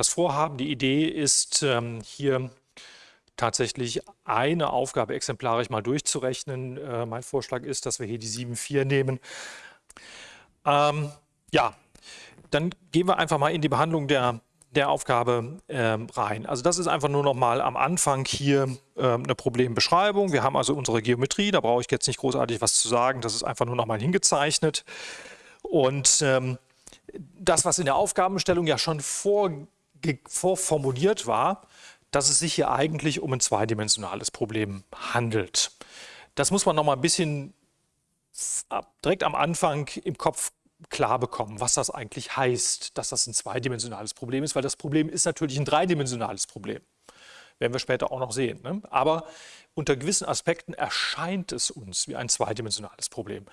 das Vorhaben, die Idee ist, ähm, hier tatsächlich eine Aufgabe exemplarisch mal durchzurechnen. Äh, mein Vorschlag ist, dass wir hier die 7,4 nehmen. Ähm, ja, dann gehen wir einfach mal in die Behandlung der, der Aufgabe ähm, rein. Also das ist einfach nur noch mal am Anfang hier ähm, eine Problembeschreibung. Wir haben also unsere Geometrie, da brauche ich jetzt nicht großartig was zu sagen, das ist einfach nur noch mal hingezeichnet. Und ähm, das, was in der Aufgabenstellung ja schon vor, vorformuliert war, dass es sich hier eigentlich um ein zweidimensionales Problem handelt. Das muss man noch mal ein bisschen direkt am Anfang im Kopf klar bekommen, was das eigentlich heißt, dass das ein zweidimensionales Problem ist, weil das Problem ist natürlich ein dreidimensionales Problem. Werden wir später auch noch sehen. Ne? Aber unter gewissen Aspekten erscheint es uns wie ein zweidimensionales Problem.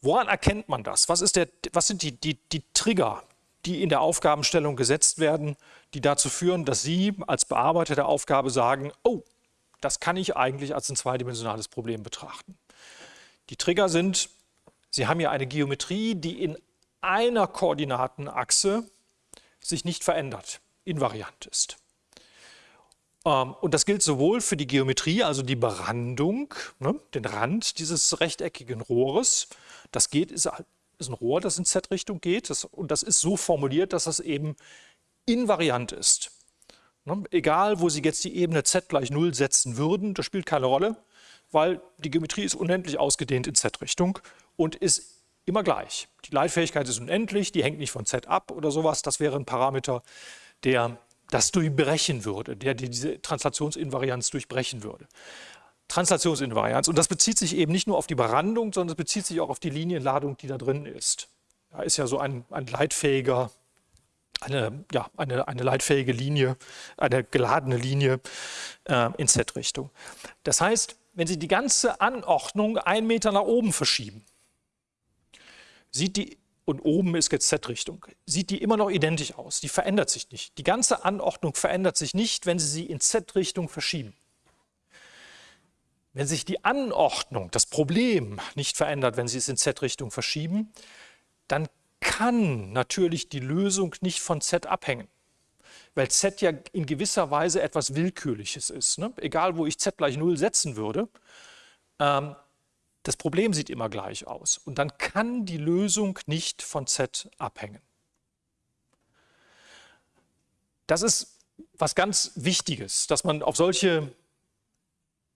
Woran erkennt man das? Was, der, was sind die, die, die Trigger, die in der Aufgabenstellung gesetzt werden, die dazu führen, dass Sie als Bearbeiter der Aufgabe sagen, oh, das kann ich eigentlich als ein zweidimensionales Problem betrachten. Die Trigger sind Sie haben ja eine Geometrie, die in einer Koordinatenachse sich nicht verändert, invariant ist. Ähm, und das gilt sowohl für die Geometrie, also die Berandung, ne, den Rand dieses rechteckigen Rohres. Das geht, ist, ist ein Rohr, das in Z-Richtung geht. Das, und das ist so formuliert, dass das eben invariant ist. Ne, egal, wo Sie jetzt die Ebene Z gleich 0 setzen würden, das spielt keine Rolle, weil die Geometrie ist unendlich ausgedehnt in Z-Richtung und ist immer gleich. Die Leitfähigkeit ist unendlich, die hängt nicht von z ab oder sowas. Das wäre ein Parameter, der das durchbrechen würde, der diese Translationsinvarianz durchbrechen würde. Translationsinvarianz. Und das bezieht sich eben nicht nur auf die Berandung, sondern es bezieht sich auch auf die Linienladung, die da drin ist. Da ist ja so ein, ein leitfähiger, eine, ja, eine, eine leitfähige Linie, eine geladene Linie äh, in Z-Richtung. Das heißt, wenn Sie die ganze Anordnung einen Meter nach oben verschieben, sieht die, und oben ist jetzt Z-Richtung, sieht die immer noch identisch aus. Die verändert sich nicht. Die ganze Anordnung verändert sich nicht, wenn Sie sie in Z-Richtung verschieben. Wenn sich die Anordnung, das Problem nicht verändert, wenn Sie es in Z-Richtung verschieben, dann kann natürlich die Lösung nicht von Z abhängen. Weil Z ja in gewisser Weise etwas Willkürliches ist. Ne? Egal, wo ich Z gleich 0 setzen würde, ähm, das Problem sieht immer gleich aus und dann kann die Lösung nicht von Z abhängen. Das ist was ganz Wichtiges, dass man auf solche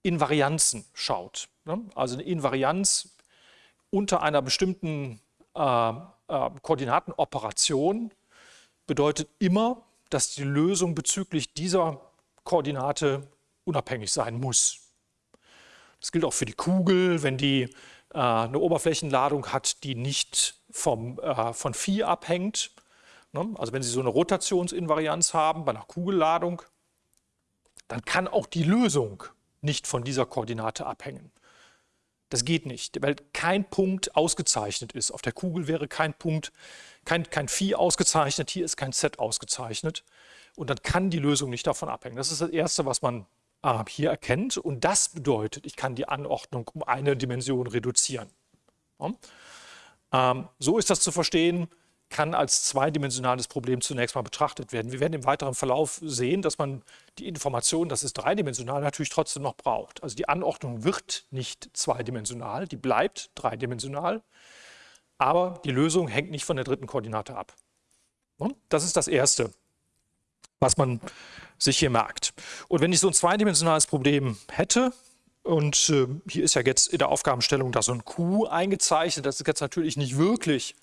Invarianzen schaut. Ne? Also eine Invarianz unter einer bestimmten äh, äh, Koordinatenoperation bedeutet immer, dass die Lösung bezüglich dieser Koordinate unabhängig sein muss. Das gilt auch für die Kugel, wenn die äh, eine Oberflächenladung hat, die nicht vom, äh, von Phi abhängt. Ne? Also wenn Sie so eine Rotationsinvarianz haben bei einer Kugelladung, dann kann auch die Lösung nicht von dieser Koordinate abhängen. Das geht nicht, weil kein Punkt ausgezeichnet ist. Auf der Kugel wäre kein Punkt, kein, kein Phi ausgezeichnet, hier ist kein Z ausgezeichnet. Und dann kann die Lösung nicht davon abhängen. Das ist das Erste, was man äh, hier erkennt. Und das bedeutet, ich kann die Anordnung um eine Dimension reduzieren. Ähm, so ist das zu verstehen, kann als zweidimensionales Problem zunächst mal betrachtet werden. Wir werden im weiteren Verlauf sehen, dass man die Information, dass es dreidimensional natürlich trotzdem noch braucht. Also die Anordnung wird nicht zweidimensional, die bleibt dreidimensional, aber die Lösung hängt nicht von der dritten Koordinate ab. Das ist das Erste, was man sich hier merkt. Und wenn ich so ein zweidimensionales Problem hätte, und äh, hier ist ja jetzt in der Aufgabenstellung da so ein Q eingezeichnet, das ist jetzt natürlich nicht wirklich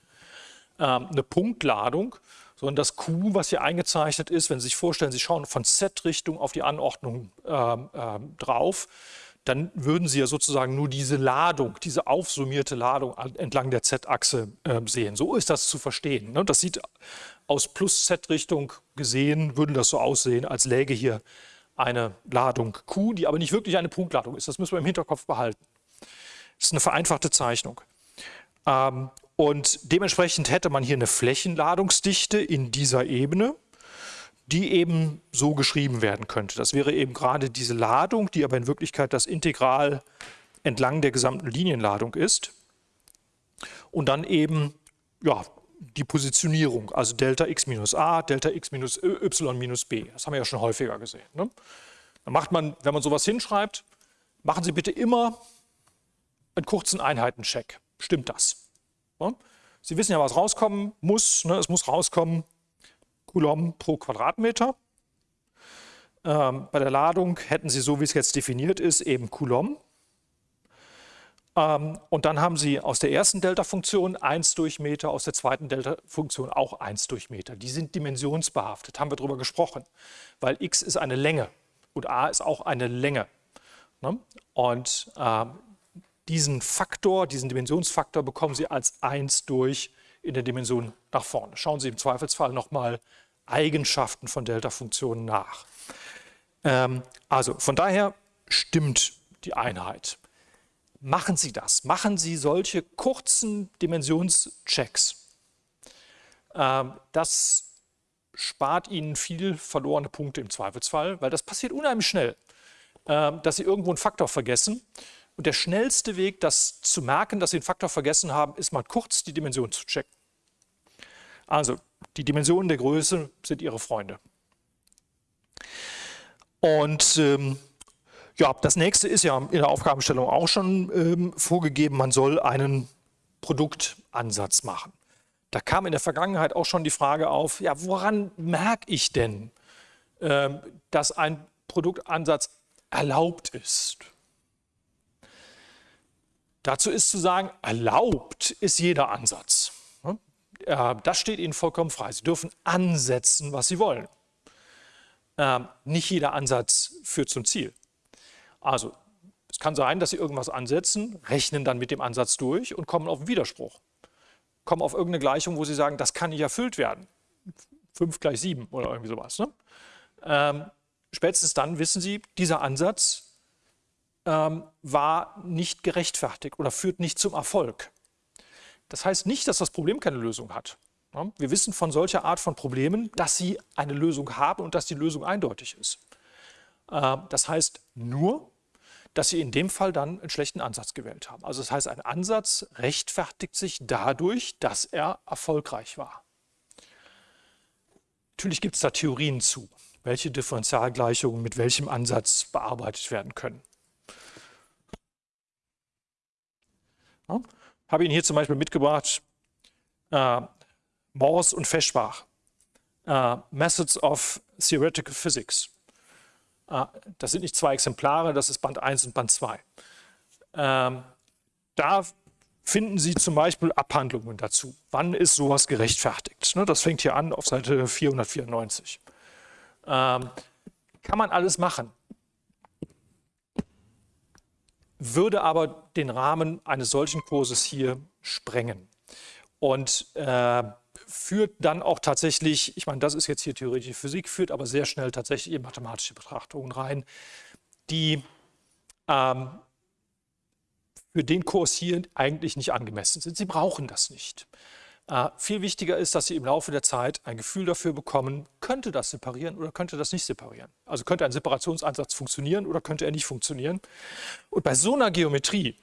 eine Punktladung, sondern das Q, was hier eingezeichnet ist, wenn Sie sich vorstellen, Sie schauen von Z-Richtung auf die Anordnung äh, drauf, dann würden Sie ja sozusagen nur diese Ladung, diese aufsummierte Ladung entlang der Z-Achse äh, sehen. So ist das zu verstehen. Ne? Das sieht aus Plus-Z-Richtung gesehen, würde das so aussehen, als läge hier eine Ladung Q, die aber nicht wirklich eine Punktladung ist. Das müssen wir im Hinterkopf behalten. Das ist eine vereinfachte Zeichnung. Ähm, und dementsprechend hätte man hier eine Flächenladungsdichte in dieser Ebene die eben so geschrieben werden könnte. Das wäre eben gerade diese Ladung, die aber in Wirklichkeit das Integral entlang der gesamten Linienladung ist. Und dann eben ja, die Positionierung, also Delta x minus a, Delta x minus y minus b. Das haben wir ja schon häufiger gesehen. Ne? Dann macht man, wenn man sowas hinschreibt, machen Sie bitte immer einen kurzen Einheitencheck. Stimmt das? Ne? Sie wissen ja, was rauskommen muss. Ne? Es muss rauskommen Coulomb pro Quadratmeter. Ähm, bei der Ladung hätten Sie, so wie es jetzt definiert ist, eben Coulomb. Ähm, und dann haben Sie aus der ersten Delta-Funktion 1 durch Meter, aus der zweiten Delta-Funktion auch 1 durch Meter. Die sind dimensionsbehaftet, haben wir darüber gesprochen, weil x ist eine Länge und a ist auch eine Länge. Ne? Und äh, diesen Faktor, diesen Dimensionsfaktor bekommen Sie als 1 durch in der Dimension nach vorne. Schauen Sie im Zweifelsfall nochmal Eigenschaften von Delta-Funktionen nach. Ähm, also von daher stimmt die Einheit. Machen Sie das. Machen Sie solche kurzen Dimensionschecks. Ähm, das spart Ihnen viel verlorene Punkte im Zweifelsfall, weil das passiert unheimlich schnell, ähm, dass Sie irgendwo einen Faktor vergessen. Und der schnellste Weg, das zu merken, dass Sie einen Faktor vergessen haben, ist mal kurz die Dimension zu checken. Also, die Dimensionen der Größe sind Ihre Freunde. Und ähm, ja, das nächste ist ja in der Aufgabenstellung auch schon ähm, vorgegeben, man soll einen Produktansatz machen. Da kam in der Vergangenheit auch schon die Frage auf, ja, woran merke ich denn, ähm, dass ein Produktansatz erlaubt ist? Dazu ist zu sagen, erlaubt ist jeder Ansatz. Das steht Ihnen vollkommen frei. Sie dürfen ansetzen, was Sie wollen. Ähm, nicht jeder Ansatz führt zum Ziel. Also es kann sein, dass Sie irgendwas ansetzen, rechnen dann mit dem Ansatz durch und kommen auf einen Widerspruch. Kommen auf irgendeine Gleichung, wo Sie sagen, das kann nicht erfüllt werden. 5 gleich 7 oder irgendwie sowas. Ne? Ähm, spätestens dann wissen Sie, dieser Ansatz ähm, war nicht gerechtfertigt oder führt nicht zum Erfolg. Das heißt nicht, dass das Problem keine Lösung hat. Wir wissen von solcher Art von Problemen, dass sie eine Lösung haben und dass die Lösung eindeutig ist. Ähm, das heißt nur, dass sie in dem Fall dann einen schlechten Ansatz gewählt haben. Also das heißt, ein Ansatz rechtfertigt sich dadurch, dass er erfolgreich war. Natürlich gibt es da Theorien zu, welche Differentialgleichungen mit welchem Ansatz bearbeitet werden können. Ja, habe Ihnen hier zum Beispiel mitgebracht äh, Morse und Feschbach, uh, Methods of Theoretical Physics. Uh, das sind nicht zwei Exemplare, das ist Band 1 und Band 2. Ähm, da finden Sie zum Beispiel Abhandlungen dazu. Wann ist sowas gerechtfertigt? Ne, das fängt hier an auf Seite 494. Ähm, kann man alles machen, würde aber den Rahmen eines solchen Kurses hier sprengen. Und äh, führt dann auch tatsächlich, ich meine, das ist jetzt hier theoretische Physik, führt aber sehr schnell tatsächlich in mathematische Betrachtungen rein, die ähm, für den Kurs hier eigentlich nicht angemessen sind. Sie brauchen das nicht. Äh, viel wichtiger ist, dass Sie im Laufe der Zeit ein Gefühl dafür bekommen, könnte das separieren oder könnte das nicht separieren. Also könnte ein Separationsansatz funktionieren oder könnte er nicht funktionieren. Und bei so einer Geometrie,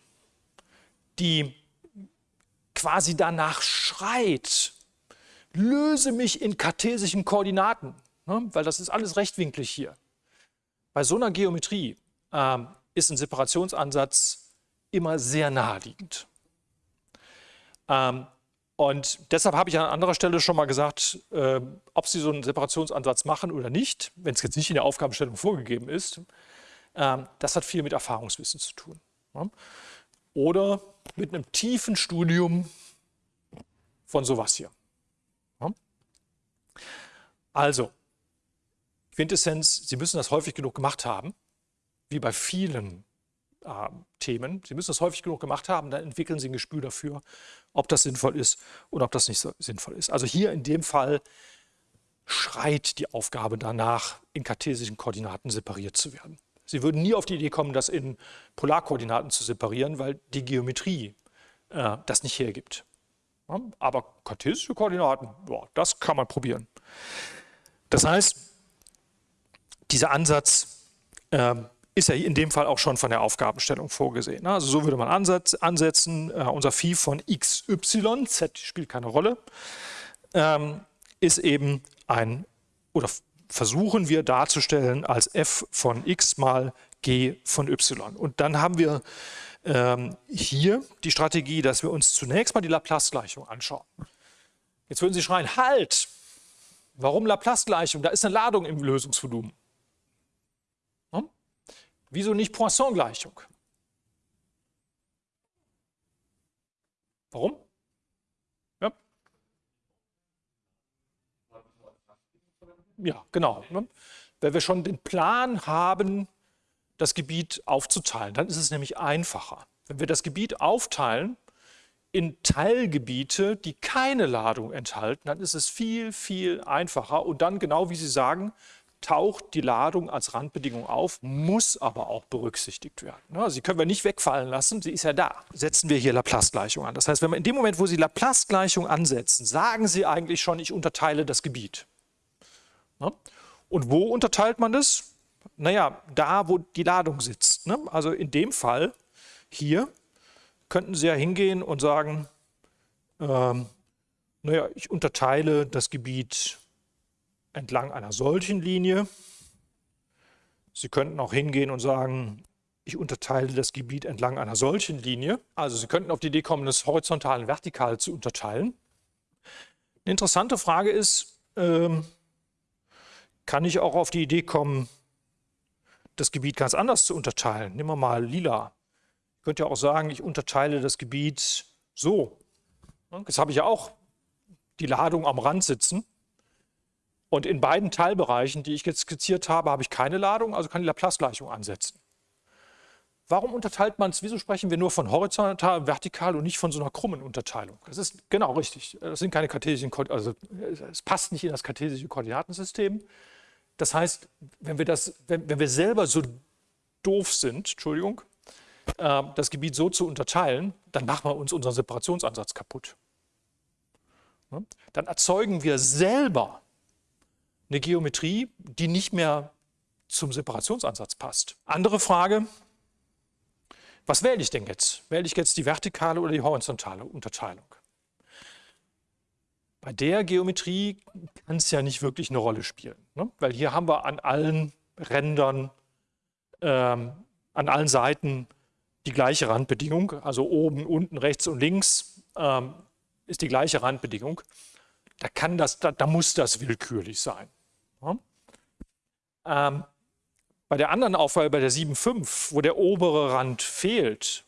die quasi danach schreit, löse mich in kartesischen Koordinaten, ne? weil das ist alles rechtwinklig hier. Bei so einer Geometrie ähm, ist ein Separationsansatz immer sehr naheliegend. Ähm, und deshalb habe ich an anderer Stelle schon mal gesagt, äh, ob Sie so einen Separationsansatz machen oder nicht, wenn es jetzt nicht in der Aufgabenstellung vorgegeben ist, äh, das hat viel mit Erfahrungswissen zu tun. Ja? Oder mit einem tiefen Studium von sowas hier. Also, Quintessenz, Sie müssen das häufig genug gemacht haben, wie bei vielen äh, Themen. Sie müssen das häufig genug gemacht haben, dann entwickeln Sie ein Gespür dafür, ob das sinnvoll ist oder ob das nicht so sinnvoll ist. Also hier in dem Fall schreit die Aufgabe danach, in kartesischen Koordinaten separiert zu werden. Sie würden nie auf die Idee kommen, das in Polarkoordinaten zu separieren, weil die Geometrie äh, das nicht hergibt. Ja, aber kartesische Koordinaten, boah, das kann man probieren. Das heißt, dieser Ansatz äh, ist ja in dem Fall auch schon von der Aufgabenstellung vorgesehen. Also so würde man ansetzen, äh, unser Phi von xy, z spielt keine Rolle, ähm, ist eben ein, oder versuchen wir darzustellen als f von x mal g von y. Und dann haben wir ähm, hier die Strategie, dass wir uns zunächst mal die Laplace-Gleichung anschauen. Jetzt würden Sie schreien, halt! Warum Laplace-Gleichung? Da ist eine Ladung im Lösungsvolumen. Wieso nicht Poisson-Gleichung? Warum? Ja, ja genau. Ne? Wenn wir schon den Plan haben, das Gebiet aufzuteilen, dann ist es nämlich einfacher. Wenn wir das Gebiet aufteilen in Teilgebiete, die keine Ladung enthalten, dann ist es viel, viel einfacher. Und dann, genau wie Sie sagen, taucht die Ladung als Randbedingung auf, muss aber auch berücksichtigt werden. Sie können wir nicht wegfallen lassen, sie ist ja da. Setzen wir hier Laplace-Gleichung an. Das heißt, wenn wir in dem Moment, wo Sie Laplace-Gleichung ansetzen, sagen Sie eigentlich schon, ich unterteile das Gebiet. Ne? Und wo unterteilt man das? Naja, da, wo die Ladung sitzt. Ne? Also in dem Fall hier könnten Sie ja hingehen und sagen, ähm, naja, ich unterteile das Gebiet entlang einer solchen Linie. Sie könnten auch hingehen und sagen, ich unterteile das Gebiet entlang einer solchen Linie. Also Sie könnten auf die Idee kommen, das horizontal und vertikal zu unterteilen. Eine interessante Frage ist, ähm, kann ich auch auf die Idee kommen, das Gebiet ganz anders zu unterteilen? Nehmen wir mal lila. Ich könnte ja auch sagen, ich unterteile das Gebiet so. Jetzt habe ich ja auch die Ladung am Rand sitzen. Und in beiden Teilbereichen, die ich jetzt skizziert habe, habe ich keine Ladung, also kann die Laplace-Gleichung ansetzen. Warum unterteilt man es? Wieso sprechen wir nur von horizontal, vertikal und nicht von so einer krummen Unterteilung? Das ist genau richtig. Das sind keine kartesischen, also es passt nicht in das kartesische Koordinatensystem. Das heißt, wenn wir, das, wenn, wenn wir selber so doof sind, Entschuldigung, äh, das Gebiet so zu unterteilen, dann machen wir uns unseren Separationsansatz kaputt. Dann erzeugen wir selber eine Geometrie, die nicht mehr zum Separationsansatz passt. Andere Frage, was wähle ich denn jetzt? Wähle ich jetzt die vertikale oder die horizontale Unterteilung? Bei der Geometrie kann es ja nicht wirklich eine Rolle spielen, ne? weil hier haben wir an allen Rändern, ähm, an allen Seiten die gleiche Randbedingung, also oben, unten, rechts und links ähm, ist die gleiche Randbedingung. Da, kann das, da, da muss das willkürlich sein. Ja? Ähm, bei der anderen Aufgabe, bei der 7.5, wo der obere Rand fehlt,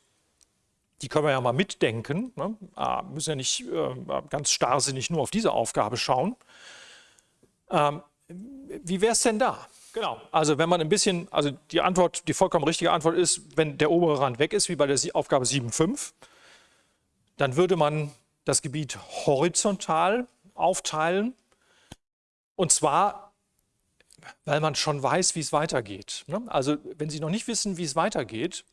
die können wir ja mal mitdenken, ne? ah, müssen ja nicht äh, ganz starrsinnig nur auf diese Aufgabe schauen. Ähm, wie wäre es denn da? Genau, also wenn man ein bisschen, also die Antwort, die vollkommen richtige Antwort ist, wenn der obere Rand weg ist, wie bei der Aufgabe 7.5, dann würde man das Gebiet horizontal aufteilen und zwar, weil man schon weiß, wie es weitergeht. Ne? Also wenn Sie noch nicht wissen, wie es weitergeht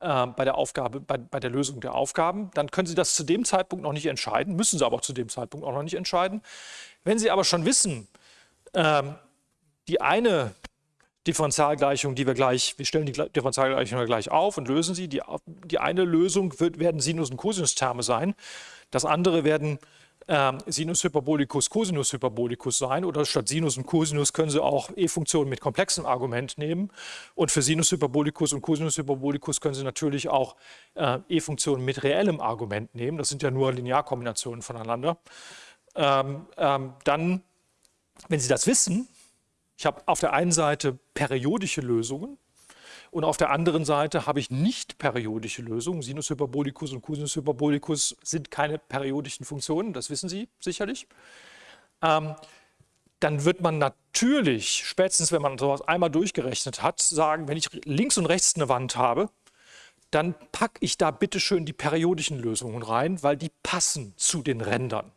äh, bei der Aufgabe, bei, bei der Lösung der Aufgaben, dann können Sie das zu dem Zeitpunkt noch nicht entscheiden, müssen Sie aber auch zu dem Zeitpunkt auch noch nicht entscheiden. Wenn Sie aber schon wissen, ähm, die eine Differentialgleichung, die wir gleich, wir stellen die Differentialgleichung gleich auf und lösen sie. Die, die eine Lösung wird, werden Sinus- und Cosinus-Terme sein. Das andere werden ähm, Sinus Hyperbolicus, Cosinus Hyperbolicus sein oder statt Sinus und Cosinus können Sie auch E-Funktionen mit komplexem Argument nehmen und für Sinus Hyperbolicus und Cosinus Hyperbolicus können Sie natürlich auch äh, E-Funktionen mit reellem Argument nehmen, das sind ja nur Linearkombinationen voneinander. Ähm, ähm, dann, wenn Sie das wissen, ich habe auf der einen Seite periodische Lösungen, und auf der anderen Seite habe ich nicht periodische Lösungen. Sinus Hyperbolicus und Cosinus Hyperbolicus sind keine periodischen Funktionen, das wissen Sie sicherlich. Ähm, dann wird man natürlich, spätestens wenn man sowas einmal durchgerechnet hat, sagen, wenn ich links und rechts eine Wand habe, dann packe ich da bitte schön die periodischen Lösungen rein, weil die passen zu den Rändern.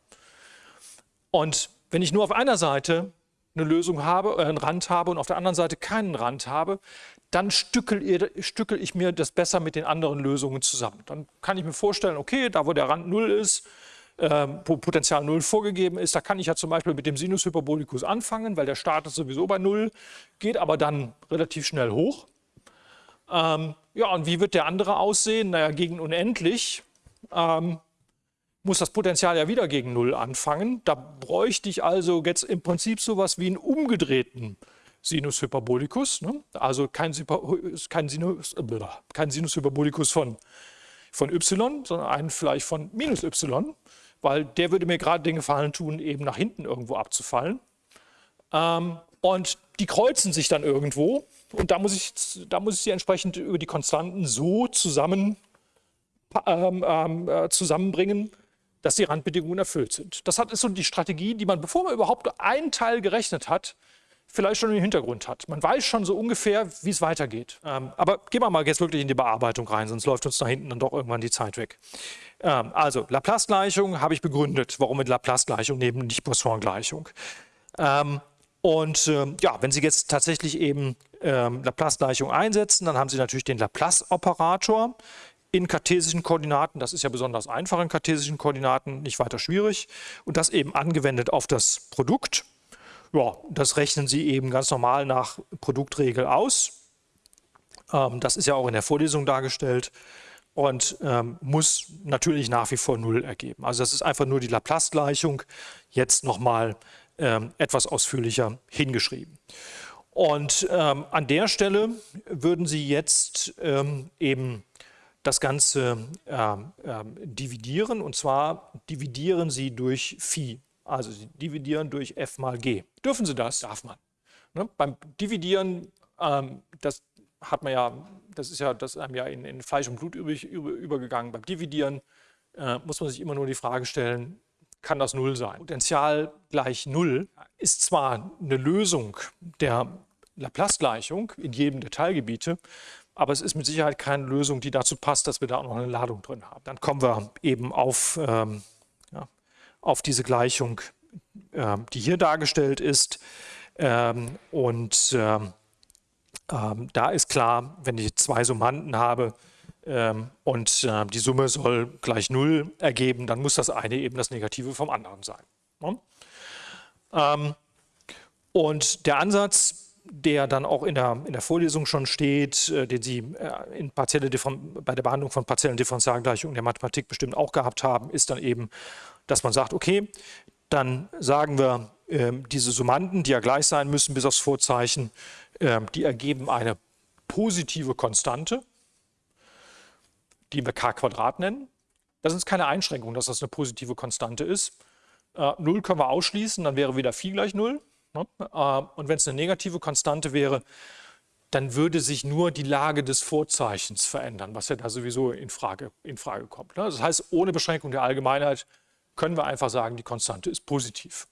Und wenn ich nur auf einer Seite eine Lösung habe, äh, einen Rand habe und auf der anderen Seite keinen Rand habe, dann stückel, stückel ich mir das besser mit den anderen Lösungen zusammen. Dann kann ich mir vorstellen, okay, da wo der Rand 0 ist, äh, wo Potenzial 0 vorgegeben ist, da kann ich ja zum Beispiel mit dem Sinus Hyperbolicus anfangen, weil der startet sowieso bei 0, geht aber dann relativ schnell hoch. Ähm, ja, und wie wird der andere aussehen? Naja, gegen unendlich ähm, muss das Potenzial ja wieder gegen Null anfangen. Da bräuchte ich also jetzt im Prinzip sowas wie einen umgedrehten Sinus Hyperbolicus. Ne? Also kein, kein, Sinus, äh, kein Sinus Hyperbolicus von, von y, sondern einen vielleicht von minus y, weil der würde mir gerade den Gefallen tun, eben nach hinten irgendwo abzufallen. Ähm, und die kreuzen sich dann irgendwo und da muss ich, da muss ich sie entsprechend über die Konstanten so zusammen, ähm, ähm, äh, zusammenbringen, dass die Randbedingungen erfüllt sind. Das ist so die Strategie, die man, bevor man überhaupt einen Teil gerechnet hat, vielleicht schon im Hintergrund hat. Man weiß schon so ungefähr, wie es weitergeht. Ähm, aber gehen wir mal jetzt wirklich in die Bearbeitung rein, sonst läuft uns da hinten dann doch irgendwann die Zeit weg. Ähm, also Laplace-Gleichung habe ich begründet. Warum mit Laplace-Gleichung neben nicht Poisson-Gleichung? Ähm, und ähm, ja, wenn Sie jetzt tatsächlich eben ähm, Laplace-Gleichung einsetzen, dann haben Sie natürlich den Laplace-Operator in kartesischen Koordinaten. Das ist ja besonders einfach in kartesischen Koordinaten, nicht weiter schwierig. Und das eben angewendet auf das Produkt. Ja, das rechnen Sie eben ganz normal nach Produktregel aus. Ähm, das ist ja auch in der Vorlesung dargestellt und ähm, muss natürlich nach wie vor 0 ergeben. Also das ist einfach nur die Laplace-Gleichung jetzt nochmal ähm, etwas ausführlicher hingeschrieben. Und ähm, an der Stelle würden Sie jetzt ähm, eben das Ganze ähm, ähm, dividieren und zwar dividieren Sie durch Phi. Also Sie dividieren durch f mal g. Dürfen Sie das? Darf man. Ne? Beim Dividieren, ähm, das hat man ja, das ist ja, das ist einem ja in, in Fleisch und Blut über, über, übergegangen. Beim Dividieren äh, muss man sich immer nur die Frage stellen, kann das Null sein. Potential gleich Null ist zwar eine Lösung der Laplace-Gleichung in jedem der Teilgebiete, aber es ist mit Sicherheit keine Lösung, die dazu passt, dass wir da auch noch eine Ladung drin haben. Dann kommen wir eben auf, ähm, ja, auf diese Gleichung, äh, die hier dargestellt ist. Ähm, und ähm, ähm, da ist klar, wenn ich zwei Summanden habe, ähm, und äh, die Summe soll gleich Null ergeben, dann muss das eine eben das Negative vom anderen sein. Ne? Ähm, und der Ansatz, der dann auch in der, in der Vorlesung schon steht, äh, den Sie äh, in partielle bei der Behandlung von partiellen Differentialgleichungen der Mathematik bestimmt auch gehabt haben, ist dann eben, dass man sagt, okay, dann sagen wir, ähm, diese Summanden, die ja gleich sein müssen bis aufs Vorzeichen, die ergeben eine positive Konstante die wir k Quadrat nennen. Das ist keine Einschränkung, dass das eine positive Konstante ist. Äh, 0 können wir ausschließen, dann wäre wieder Phi gleich 0. Ne? Äh, und wenn es eine negative Konstante wäre, dann würde sich nur die Lage des Vorzeichens verändern, was ja da sowieso in Frage, in Frage kommt. Ne? Das heißt, ohne Beschränkung der Allgemeinheit können wir einfach sagen, die Konstante ist positiv.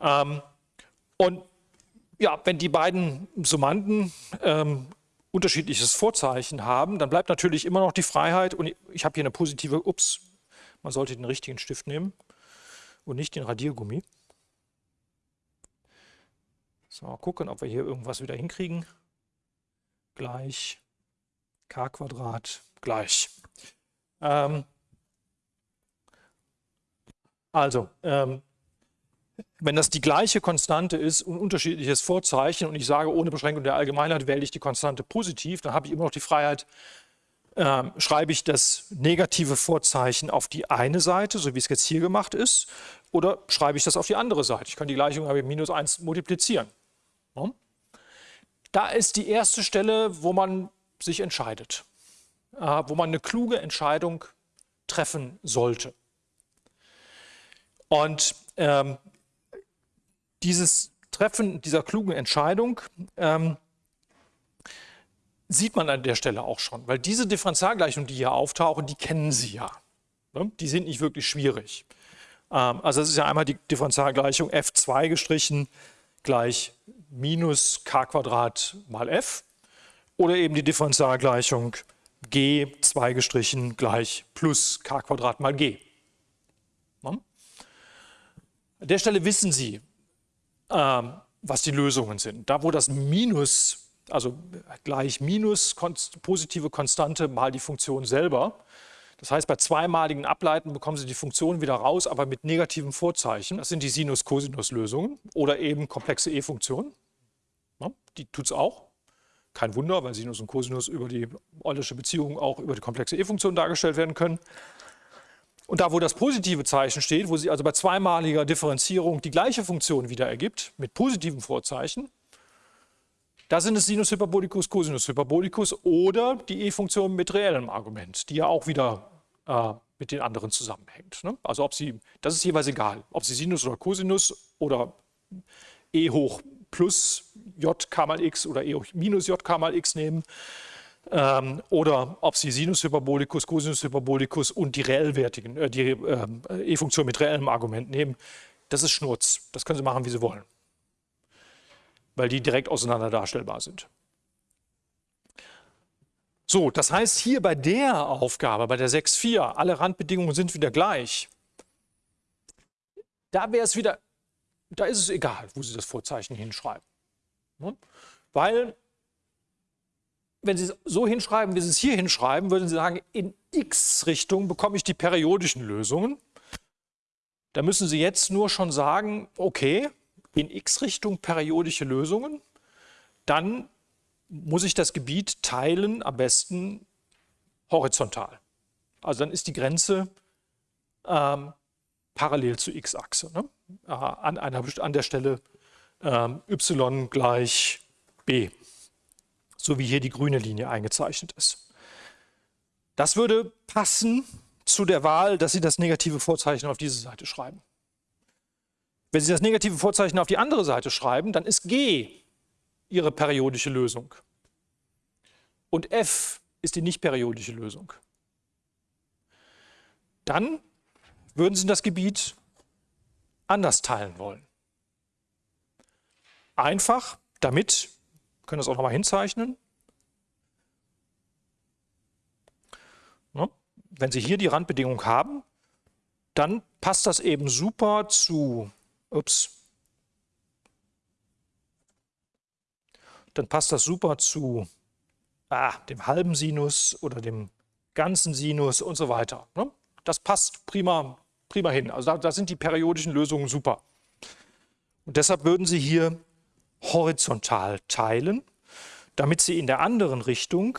Ähm, und ja, wenn die beiden Summanden ähm, unterschiedliches Vorzeichen haben, dann bleibt natürlich immer noch die Freiheit und ich habe hier eine positive, ups, man sollte den richtigen Stift nehmen und nicht den Radiergummi. So, mal gucken, ob wir hier irgendwas wieder hinkriegen. Gleich k Quadrat gleich. Ähm, also, ähm, wenn das die gleiche Konstante ist und unterschiedliches Vorzeichen und ich sage, ohne Beschränkung der Allgemeinheit wähle ich die Konstante positiv, dann habe ich immer noch die Freiheit, äh, schreibe ich das negative Vorzeichen auf die eine Seite, so wie es jetzt hier gemacht ist, oder schreibe ich das auf die andere Seite. Ich kann die Gleichung mit minus 1 multiplizieren. Da ist die erste Stelle, wo man sich entscheidet, äh, wo man eine kluge Entscheidung treffen sollte. Und ähm, dieses Treffen dieser klugen Entscheidung ähm, sieht man an der Stelle auch schon, weil diese Differentialgleichungen, die hier auftauchen, die kennen Sie ja. Ne? Die sind nicht wirklich schwierig. Ähm, also das ist ja einmal die Differentialgleichung f2 gestrichen gleich minus k Quadrat mal f oder eben die Differentialgleichung g2 gestrichen gleich plus k Quadrat mal g. An der Stelle wissen Sie, ähm, was die Lösungen sind. Da, wo das Minus, also gleich Minus positive Konstante mal die Funktion selber, das heißt, bei zweimaligen Ableiten bekommen Sie die Funktion wieder raus, aber mit negativem Vorzeichen. Das sind die Sinus-Cosinus-Lösungen oder eben komplexe E-Funktionen. Die tut es auch. Kein Wunder, weil Sinus und Cosinus über die Eulersche Beziehung auch über die komplexe E-Funktion dargestellt werden können. Und da, wo das positive Zeichen steht, wo sie also bei zweimaliger Differenzierung die gleiche Funktion wieder ergibt, mit positivem Vorzeichen, da sind es Sinus Hyperbolicus, Cosinus Hyperbolicus oder die E-Funktion mit reellem Argument, die ja auch wieder äh, mit den anderen zusammenhängt. Ne? Also ob sie, das ist jeweils egal, ob sie Sinus oder Cosinus oder E hoch plus J mal x oder E hoch minus J mal x nehmen ähm, oder ob Sie Sinus Hyperbolicus, Cosinus Hyperbolicus und die reellwertigen, äh, die äh, E-Funktion mit reellem Argument nehmen, das ist Schnurz. Das können Sie machen, wie Sie wollen, weil die direkt auseinander darstellbar sind. So, das heißt hier bei der Aufgabe, bei der 6.4, alle Randbedingungen sind wieder gleich. Da wäre es wieder, da ist es egal, wo Sie das Vorzeichen hinschreiben. Ne? Weil wenn Sie es so hinschreiben, wie Sie es hier hinschreiben, würden Sie sagen, in x-Richtung bekomme ich die periodischen Lösungen. Da müssen Sie jetzt nur schon sagen, okay, in x-Richtung periodische Lösungen, dann muss ich das Gebiet teilen, am besten horizontal. Also dann ist die Grenze ähm, parallel zur x-Achse, ne? an, an der Stelle ähm, y gleich b so wie hier die grüne Linie eingezeichnet ist. Das würde passen zu der Wahl, dass Sie das negative Vorzeichen auf diese Seite schreiben. Wenn Sie das negative Vorzeichen auf die andere Seite schreiben, dann ist G Ihre periodische Lösung. Und F ist die nicht periodische Lösung. Dann würden Sie das Gebiet anders teilen wollen. Einfach, damit wir können das auch nochmal hinzeichnen. Ne? Wenn Sie hier die Randbedingung haben, dann passt das eben super zu, ups, dann passt das super zu ah, dem halben Sinus oder dem ganzen Sinus und so weiter. Ne? Das passt prima, prima hin. Also da, da sind die periodischen Lösungen super. Und deshalb würden Sie hier horizontal teilen, damit Sie in der anderen Richtung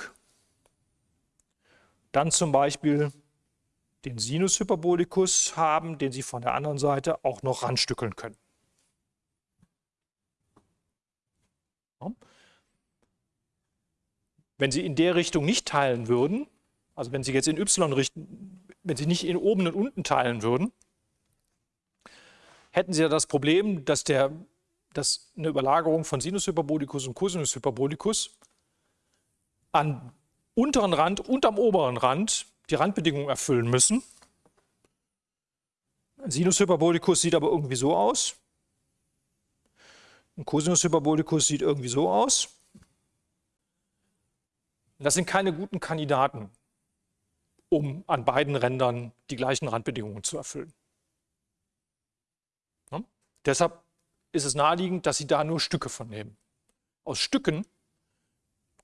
dann zum Beispiel den Sinus Hyperbolikus haben, den Sie von der anderen Seite auch noch ranstückeln können. Wenn Sie in der Richtung nicht teilen würden, also wenn Sie jetzt in y richten, wenn Sie nicht in oben und unten teilen würden, hätten Sie ja das Problem, dass der dass eine Überlagerung von Sinus Hyperbolicus und Cosinus Hyperbolicus an unteren Rand und am oberen Rand die Randbedingungen erfüllen müssen. Ein Sinus Hyperbolicus sieht aber irgendwie so aus. Ein Cosinus Hyperbolicus sieht irgendwie so aus. Das sind keine guten Kandidaten, um an beiden Rändern die gleichen Randbedingungen zu erfüllen. Ja? Deshalb ist es naheliegend, dass Sie da nur Stücke von nehmen. Aus Stücken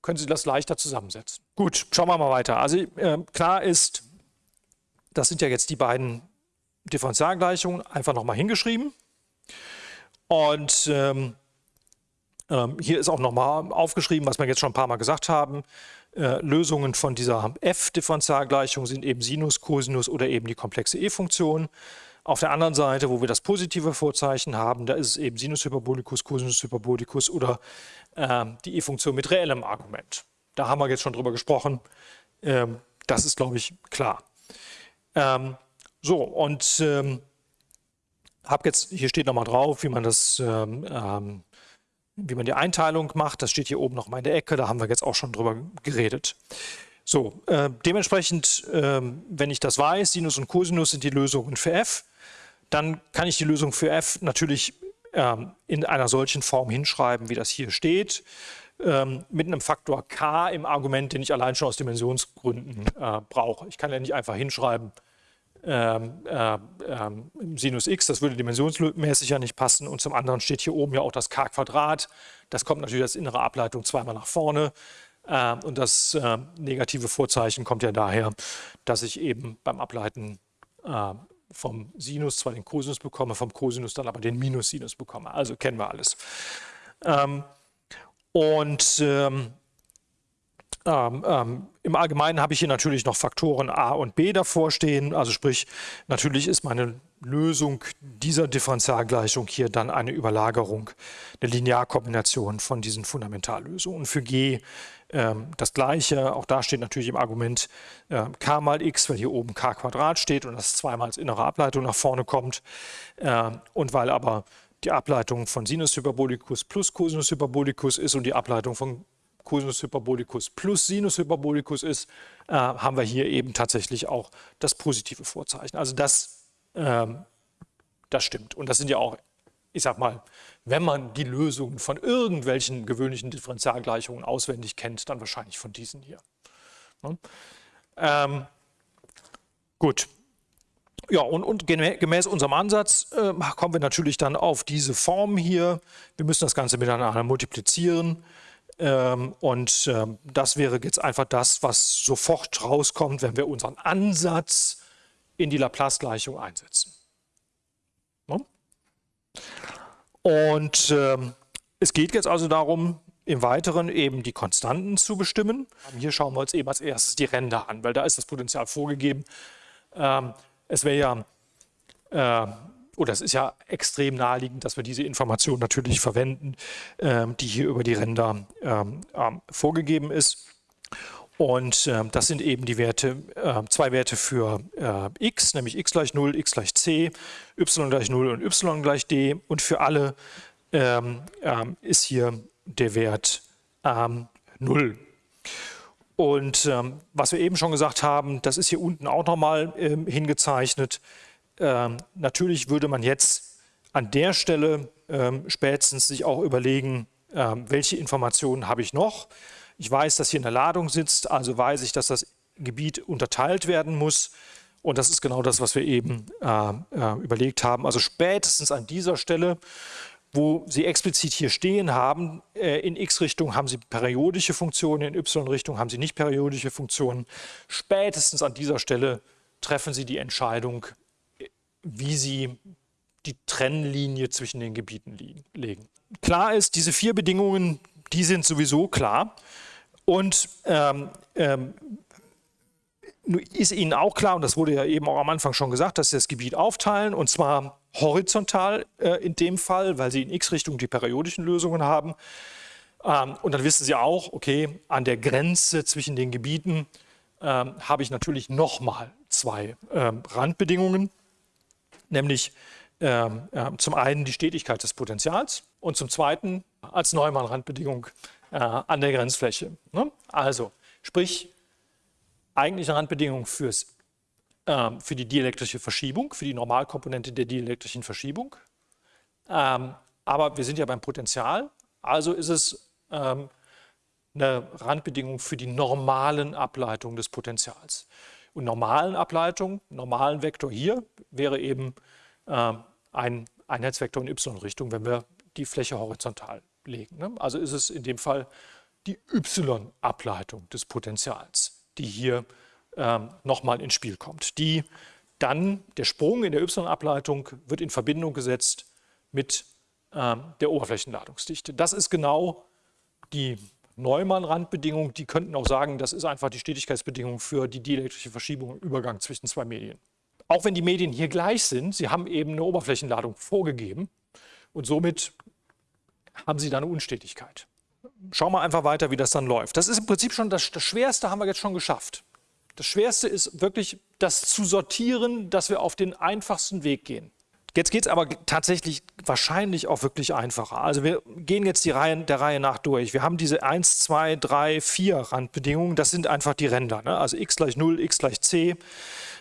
können Sie das leichter zusammensetzen. Gut, schauen wir mal weiter. Also äh, klar ist, das sind ja jetzt die beiden Differentialgleichungen einfach nochmal hingeschrieben. Und ähm, ähm, hier ist auch nochmal aufgeschrieben, was wir jetzt schon ein paar Mal gesagt haben. Äh, Lösungen von dieser f-Differentialgleichung sind eben Sinus, Cosinus oder eben die komplexe e-Funktion. Auf der anderen Seite, wo wir das positive Vorzeichen haben, da ist es eben Sinus Hyperbolicus, Cosinus Hyperbolicus oder ähm, die E-Funktion mit reellem Argument. Da haben wir jetzt schon drüber gesprochen. Ähm, das ist, glaube ich, klar. Ähm, so, und ähm, habe jetzt, hier steht nochmal drauf, wie man das, ähm, ähm, wie man die Einteilung macht. Das steht hier oben nochmal in der Ecke, da haben wir jetzt auch schon drüber geredet. So, äh, dementsprechend, äh, wenn ich das weiß, Sinus und Cosinus sind die Lösungen für f, dann kann ich die Lösung für f natürlich ähm, in einer solchen Form hinschreiben, wie das hier steht, ähm, mit einem Faktor k im Argument, den ich allein schon aus Dimensionsgründen äh, brauche. Ich kann ja nicht einfach hinschreiben, ähm, äh, ähm, Sinus x, das würde dimensionsmäßig ja nicht passen. Und zum anderen steht hier oben ja auch das k Quadrat. Das kommt natürlich als innere Ableitung zweimal nach vorne. Äh, und das äh, negative Vorzeichen kommt ja daher, dass ich eben beim Ableiten äh, vom Sinus zwar den Cosinus bekomme, vom Cosinus dann aber den Minussinus bekomme. Also kennen wir alles. Ähm, und ähm, ähm, Im Allgemeinen habe ich hier natürlich noch Faktoren a und b davor stehen. Also sprich, natürlich ist meine Lösung dieser Differentialgleichung hier dann eine Überlagerung, eine Linearkombination von diesen Fundamentallösungen. Für g ähm, das gleiche, auch da steht natürlich im Argument äh, k mal x, weil hier oben k Quadrat steht und das zweimal als innere Ableitung nach vorne kommt. Äh, und weil aber die Ableitung von Sinus Hyperbolicus plus Cosinus Hyperbolicus ist und die Ableitung von Cosinus Hyperbolicus plus Sinus Hyperbolicus ist, äh, haben wir hier eben tatsächlich auch das positive Vorzeichen. Also das, ähm, das stimmt. Und das sind ja auch, ich sag mal, wenn man die Lösungen von irgendwelchen gewöhnlichen Differentialgleichungen auswendig kennt, dann wahrscheinlich von diesen hier. Ne? Ähm, gut. Ja, und, und, gemäß unserem Ansatz äh, kommen wir natürlich dann auf diese Form hier. Wir müssen das Ganze miteinander multiplizieren. Ähm, und ähm, das wäre jetzt einfach das, was sofort rauskommt, wenn wir unseren Ansatz in die Laplace-Gleichung einsetzen. Ne? Und ähm, es geht jetzt also darum, im Weiteren eben die Konstanten zu bestimmen. Hier schauen wir uns eben als erstes die Ränder an, weil da ist das Potential vorgegeben. es wäre ja äh, oder es ist ja extrem naheliegend, dass wir diese Information natürlich verwenden, ähm, die hier über die Ränder ähm, ähm, vorgegeben ist. Und ähm, das sind eben die Werte, äh, zwei Werte für äh, x, nämlich x gleich 0, x gleich c, y gleich 0 und y gleich d. Und für alle ähm, ähm, ist hier der Wert 0. Und was wir eben schon gesagt haben, das ist hier unten auch nochmal hingezeichnet. Ähm, natürlich würde man jetzt an der Stelle ähm, spätestens sich auch überlegen, ähm, welche Informationen habe ich noch. Ich weiß, dass hier eine Ladung sitzt, also weiß ich, dass das Gebiet unterteilt werden muss. Und das ist genau das, was wir eben äh, äh, überlegt haben. Also spätestens an dieser Stelle, wo Sie explizit hier stehen haben, äh, in x-Richtung haben Sie periodische Funktionen, in y-Richtung haben Sie nicht periodische Funktionen. Spätestens an dieser Stelle treffen Sie die Entscheidung, wie sie die Trennlinie zwischen den Gebieten legen. Klar ist, diese vier Bedingungen, die sind sowieso klar. Und ähm, ähm, ist Ihnen auch klar, und das wurde ja eben auch am Anfang schon gesagt, dass Sie das Gebiet aufteilen, und zwar horizontal äh, in dem Fall, weil Sie in x-Richtung die periodischen Lösungen haben. Ähm, und dann wissen Sie auch, okay, an der Grenze zwischen den Gebieten ähm, habe ich natürlich nochmal zwei ähm, Randbedingungen nämlich ähm, äh, zum einen die Stetigkeit des Potentials und zum zweiten als Neumann-Randbedingung äh, an der Grenzfläche. Ne? Also, sprich, eigentliche Randbedingung fürs, äh, für die dielektrische Verschiebung, für die Normalkomponente der dielektrischen Verschiebung. Ähm, aber wir sind ja beim Potential, also ist es ähm, eine Randbedingung für die normalen Ableitungen des Potentials. Und normalen Ableitung, normalen Vektor hier, wäre eben äh, ein Einheitsvektor in y-Richtung, wenn wir die Fläche horizontal legen. Ne? Also ist es in dem Fall die y-Ableitung des Potentials, die hier ähm, nochmal ins Spiel kommt. Die dann, der Sprung in der y-Ableitung wird in Verbindung gesetzt mit ähm, der Oberflächenladungsdichte. Das ist genau die Neumann-Randbedingung, die könnten auch sagen, das ist einfach die Stetigkeitsbedingung für die dielektrische Verschiebung im Übergang zwischen zwei Medien. Auch wenn die Medien hier gleich sind, sie haben eben eine Oberflächenladung vorgegeben und somit haben sie da eine Unstetigkeit. Schauen wir einfach weiter, wie das dann läuft. Das ist im Prinzip schon das, das Schwerste, haben wir jetzt schon geschafft. Das Schwerste ist wirklich das zu sortieren, dass wir auf den einfachsten Weg gehen. Jetzt geht es aber tatsächlich wahrscheinlich auch wirklich einfacher. Also wir gehen jetzt die Reihe, der Reihe nach durch. Wir haben diese 1, 2, 3, 4 Randbedingungen. Das sind einfach die Ränder. Ne? Also x gleich 0, x gleich c,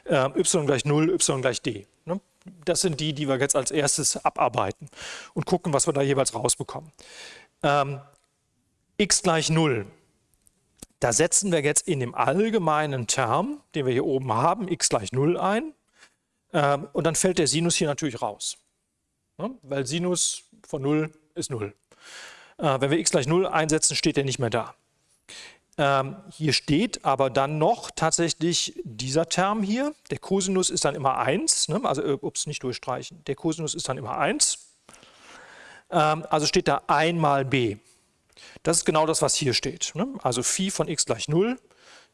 äh, y gleich 0, y gleich d. Ne? Das sind die, die wir jetzt als erstes abarbeiten und gucken, was wir da jeweils rausbekommen. Ähm, x gleich 0. Da setzen wir jetzt in dem allgemeinen Term, den wir hier oben haben, x gleich 0 ein. Ähm, und dann fällt der Sinus hier natürlich raus. Ne? Weil Sinus von 0 ist 0. Äh, wenn wir x gleich 0 einsetzen, steht er nicht mehr da. Ähm, hier steht aber dann noch tatsächlich dieser Term hier. Der Cosinus ist dann immer 1. Ne? Also, äh, ups, nicht durchstreichen. Der Cosinus ist dann immer 1. Ähm, also steht da 1 mal b. Das ist genau das, was hier steht. Ne? Also Phi von x gleich 0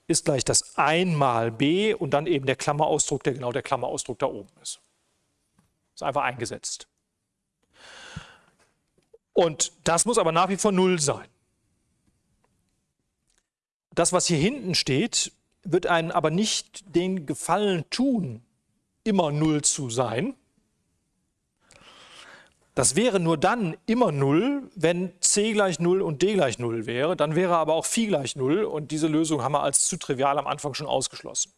ist gleich das 1 mal b und dann eben der Klammerausdruck, der genau der Klammerausdruck da oben ist. Ist einfach eingesetzt. Und das muss aber nach wie vor 0 sein. Das, was hier hinten steht, wird einen aber nicht den Gefallen tun, immer 0 zu sein, das wäre nur dann immer 0, wenn c gleich 0 und d gleich 0 wäre. Dann wäre aber auch phi gleich 0 und diese Lösung haben wir als zu trivial am Anfang schon ausgeschlossen.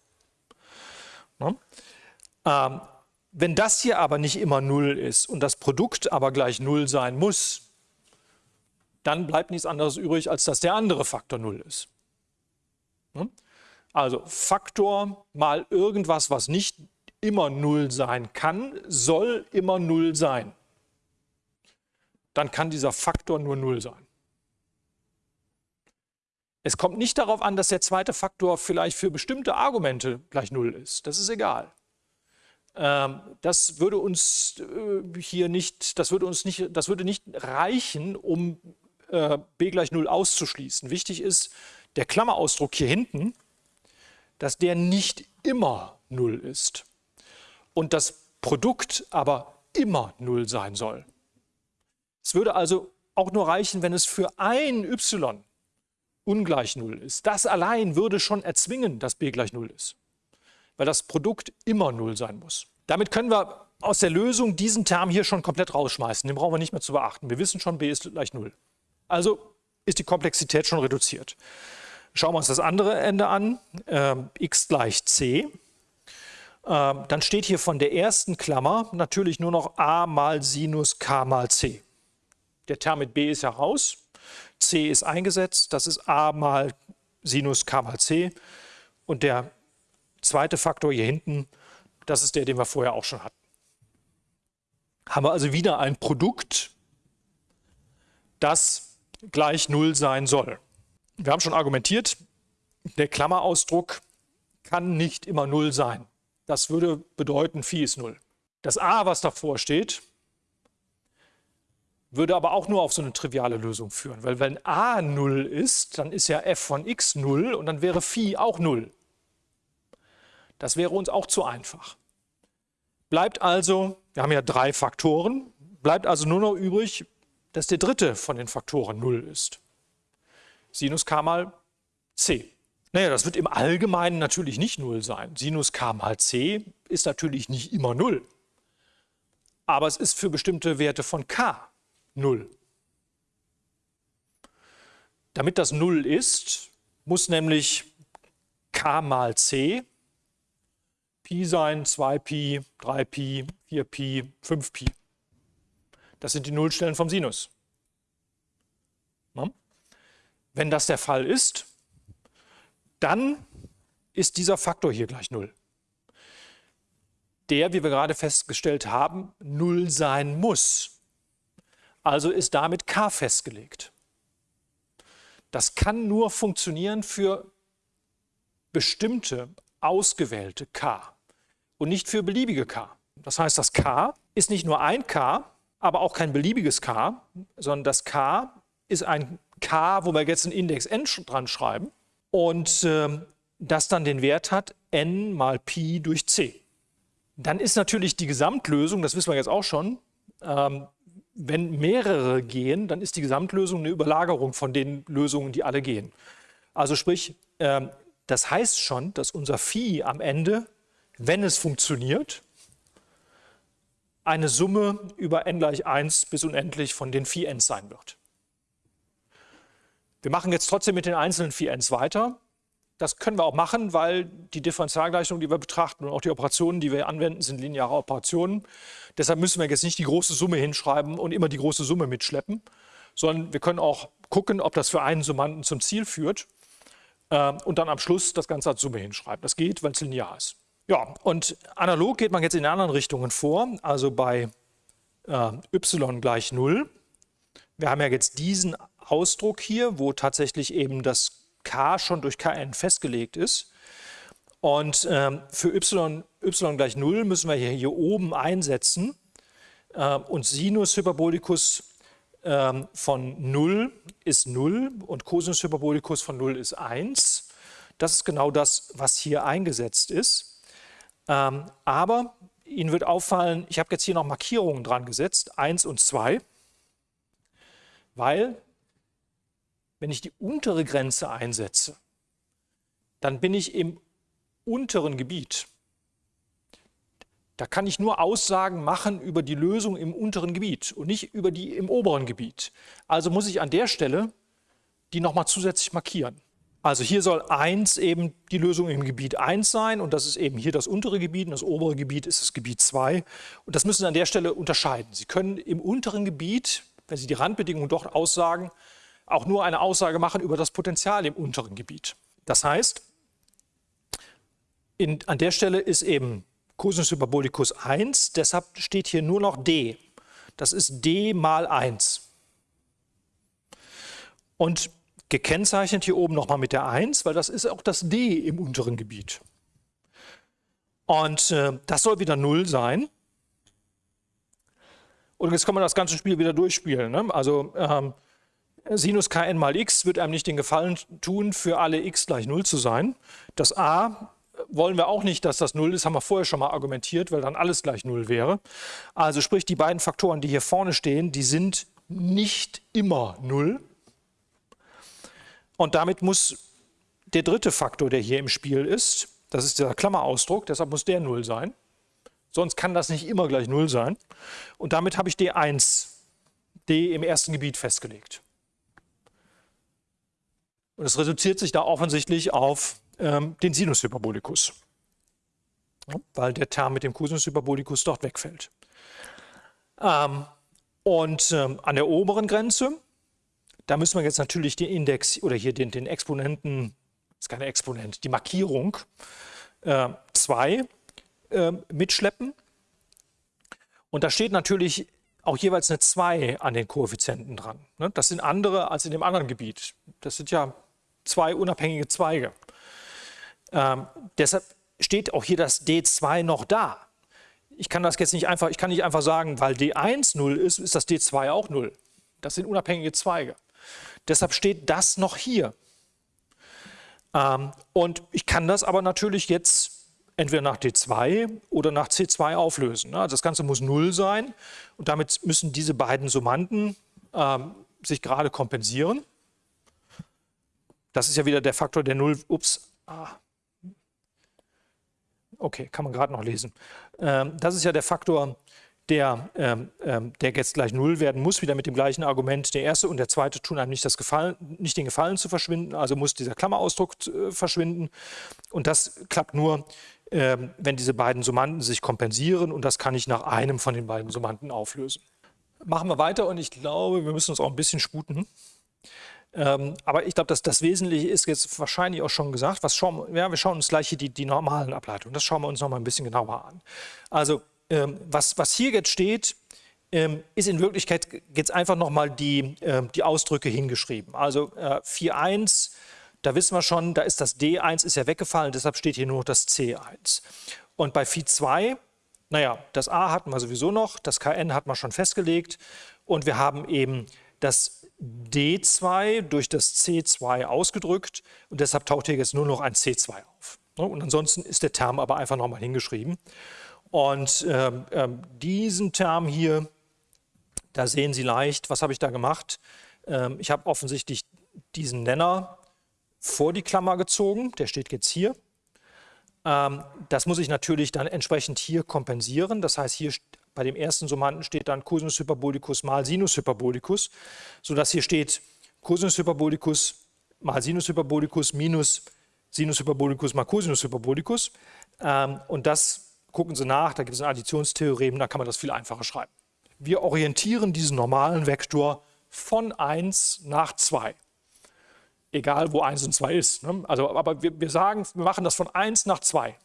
Ne? Ähm, wenn das hier aber nicht immer 0 ist und das Produkt aber gleich 0 sein muss, dann bleibt nichts anderes übrig, als dass der andere Faktor 0 ist. Ne? Also Faktor mal irgendwas, was nicht immer 0 sein kann, soll immer 0 sein dann kann dieser Faktor nur 0 sein. Es kommt nicht darauf an, dass der zweite Faktor vielleicht für bestimmte Argumente gleich 0 ist. Das ist egal. Ähm, das würde uns äh, hier nicht, das würde uns nicht, das würde nicht reichen, um äh, b gleich 0 auszuschließen. Wichtig ist der Klammerausdruck hier hinten, dass der nicht immer 0 ist und das Produkt aber immer 0 sein soll. Es würde also auch nur reichen, wenn es für ein y ungleich 0 ist. Das allein würde schon erzwingen, dass b gleich 0 ist, weil das Produkt immer 0 sein muss. Damit können wir aus der Lösung diesen Term hier schon komplett rausschmeißen. Den brauchen wir nicht mehr zu beachten. Wir wissen schon, b ist gleich 0. Also ist die Komplexität schon reduziert. Schauen wir uns das andere Ende an, äh, x gleich c. Äh, dann steht hier von der ersten Klammer natürlich nur noch a mal Sinus k mal c. Der Term mit b ist ja raus, c ist eingesetzt, das ist a mal Sinus k mal c. Und der zweite Faktor hier hinten, das ist der, den wir vorher auch schon hatten. Haben wir also wieder ein Produkt, das gleich 0 sein soll. Wir haben schon argumentiert, der Klammerausdruck kann nicht immer 0 sein. Das würde bedeuten, Phi ist 0. Das a, was davor steht, würde aber auch nur auf so eine triviale Lösung führen, weil wenn a 0 ist, dann ist ja f von x 0 und dann wäre Phi auch 0. Das wäre uns auch zu einfach. Bleibt also, wir haben ja drei Faktoren, bleibt also nur noch übrig, dass der dritte von den Faktoren 0 ist. Sinus k mal c. Naja, das wird im Allgemeinen natürlich nicht 0 sein. Sinus k mal c ist natürlich nicht immer 0. Aber es ist für bestimmte Werte von k 0. Damit das 0 ist, muss nämlich k mal c Pi sein, 2Pi, 3Pi, 4Pi, 5Pi. Das sind die Nullstellen vom Sinus. Wenn das der Fall ist, dann ist dieser Faktor hier gleich 0. Der, wie wir gerade festgestellt haben, 0 sein muss. Also ist damit k festgelegt. Das kann nur funktionieren für bestimmte ausgewählte k und nicht für beliebige k. Das heißt, das k ist nicht nur ein k, aber auch kein beliebiges k, sondern das k ist ein k, wo wir jetzt einen Index n dran schreiben und äh, das dann den Wert hat n mal Pi durch c. Dann ist natürlich die Gesamtlösung, das wissen wir jetzt auch schon, ähm, wenn mehrere gehen, dann ist die Gesamtlösung eine Überlagerung von den Lösungen, die alle gehen. Also sprich, ähm, das heißt schon, dass unser Phi am Ende, wenn es funktioniert, eine Summe über n gleich 1 bis unendlich von den Phi n's sein wird. Wir machen jetzt trotzdem mit den einzelnen Phi n's weiter. Das können wir auch machen, weil die Differentialgleichung, die wir betrachten und auch die Operationen, die wir anwenden, sind lineare Operationen. Deshalb müssen wir jetzt nicht die große Summe hinschreiben und immer die große Summe mitschleppen, sondern wir können auch gucken, ob das für einen Summanden zum Ziel führt äh, und dann am Schluss das Ganze als Summe hinschreiben. Das geht, weil es linear ist. Ja, und analog geht man jetzt in anderen Richtungen vor, also bei äh, y gleich 0. Wir haben ja jetzt diesen Ausdruck hier, wo tatsächlich eben das k schon durch kn festgelegt ist. Und ähm, für y, y gleich 0 müssen wir hier, hier oben einsetzen. Äh, und Sinus Hyperbolicus ähm, von 0 ist 0 und Cosinus Hyperbolicus von 0 ist 1. Das ist genau das, was hier eingesetzt ist. Ähm, aber Ihnen wird auffallen, ich habe jetzt hier noch Markierungen dran gesetzt, 1 und 2, weil wenn ich die untere Grenze einsetze, dann bin ich im unteren Gebiet. Da kann ich nur Aussagen machen über die Lösung im unteren Gebiet und nicht über die im oberen Gebiet. Also muss ich an der Stelle die nochmal zusätzlich markieren. Also hier soll 1 eben die Lösung im Gebiet 1 sein und das ist eben hier das untere Gebiet und das obere Gebiet ist das Gebiet 2. Und das müssen Sie an der Stelle unterscheiden. Sie können im unteren Gebiet, wenn Sie die Randbedingungen dort aussagen, auch nur eine Aussage machen über das Potenzial im unteren Gebiet. Das heißt, in, an der Stelle ist eben Cosinus Hyperbolicus 1, deshalb steht hier nur noch d. Das ist d mal 1. Und gekennzeichnet hier oben nochmal mit der 1, weil das ist auch das d im unteren Gebiet. Und äh, das soll wieder 0 sein. Und jetzt kann man das ganze Spiel wieder durchspielen. Ne? Also ähm, Sinus kn mal x wird einem nicht den Gefallen tun, für alle x gleich 0 zu sein. Das a wollen wir auch nicht, dass das 0 ist, haben wir vorher schon mal argumentiert, weil dann alles gleich 0 wäre. Also sprich, die beiden Faktoren, die hier vorne stehen, die sind nicht immer 0. Und damit muss der dritte Faktor, der hier im Spiel ist, das ist der Klammerausdruck, deshalb muss der 0 sein. Sonst kann das nicht immer gleich 0 sein. Und damit habe ich D1, D im ersten Gebiet festgelegt. Und es reduziert sich da offensichtlich auf ähm, den Sinus Hyperbolicus, ja, weil der Term mit dem Cosinus Hyperbolicus dort wegfällt. Ähm, und ähm, an der oberen Grenze, da müssen wir jetzt natürlich den Index oder hier den, den Exponenten, das ist keine Exponent, die Markierung 2 äh, äh, mitschleppen. Und da steht natürlich auch jeweils eine 2 an den Koeffizienten dran. Ne? Das sind andere als in dem anderen Gebiet. Das sind ja zwei unabhängige Zweige. Ähm, deshalb steht auch hier das D2 noch da. Ich kann das jetzt nicht einfach, ich kann nicht einfach sagen, weil D1 0 ist, ist das D2 auch 0. Das sind unabhängige Zweige. Deshalb steht das noch hier. Ähm, und ich kann das aber natürlich jetzt entweder nach D2 oder nach C2 auflösen. Also das Ganze muss 0 sein und damit müssen diese beiden Summanden ähm, sich gerade kompensieren. Das ist ja wieder der Faktor der 0, ups, ah, Okay, kann man gerade noch lesen. Ähm, das ist ja der Faktor, der, ähm, ähm, der jetzt gleich 0 werden muss, wieder mit dem gleichen Argument. Der erste und der zweite tun einem nicht, das Gefallen, nicht den Gefallen zu verschwinden, also muss dieser Klammerausdruck äh, verschwinden. Und das klappt nur, ähm, wenn diese beiden Summanden sich kompensieren und das kann ich nach einem von den beiden Summanden auflösen. Machen wir weiter und ich glaube, wir müssen uns auch ein bisschen sputen. Ähm, aber ich glaube, dass das Wesentliche ist jetzt wahrscheinlich auch schon gesagt. Was schauen, ja, wir schauen uns gleich hier die, die normalen Ableitungen. Das schauen wir uns noch mal ein bisschen genauer an. Also ähm, was, was hier jetzt steht, ähm, ist in Wirklichkeit jetzt einfach noch mal die, äh, die Ausdrücke hingeschrieben. Also äh, 4.1, da wissen wir schon, da ist das D1 ist ja weggefallen, deshalb steht hier nur das C1. Und bei Phi 2, naja, das A hatten wir sowieso noch, das KN hat man schon festgelegt und wir haben eben das D2 durch das C2 ausgedrückt und deshalb taucht hier jetzt nur noch ein C2 auf. Ne, und ansonsten ist der Term aber einfach nochmal hingeschrieben. Und ähm, ähm, diesen Term hier, da sehen Sie leicht, was habe ich da gemacht? Ähm, ich habe offensichtlich diesen Nenner vor die Klammer gezogen, der steht jetzt hier. Ähm, das muss ich natürlich dann entsprechend hier kompensieren. Das heißt, hier bei dem ersten Summanden steht dann Cosinus Hyperbolicus mal Sinus Hyperbolicus, sodass hier steht Cosinus Hyperbolicus mal Sinus Hyperbolicus minus Sinus Hyperbolicus mal Cosinus Hyperbolicus. Ähm, und das gucken Sie nach, da gibt es ein Additionstheorem, da kann man das viel einfacher schreiben. Wir orientieren diesen normalen Vektor von 1 nach 2. Egal, wo 1 und 2 ist. Ne? Also, aber wir, wir sagen, wir machen das von 1 nach 2.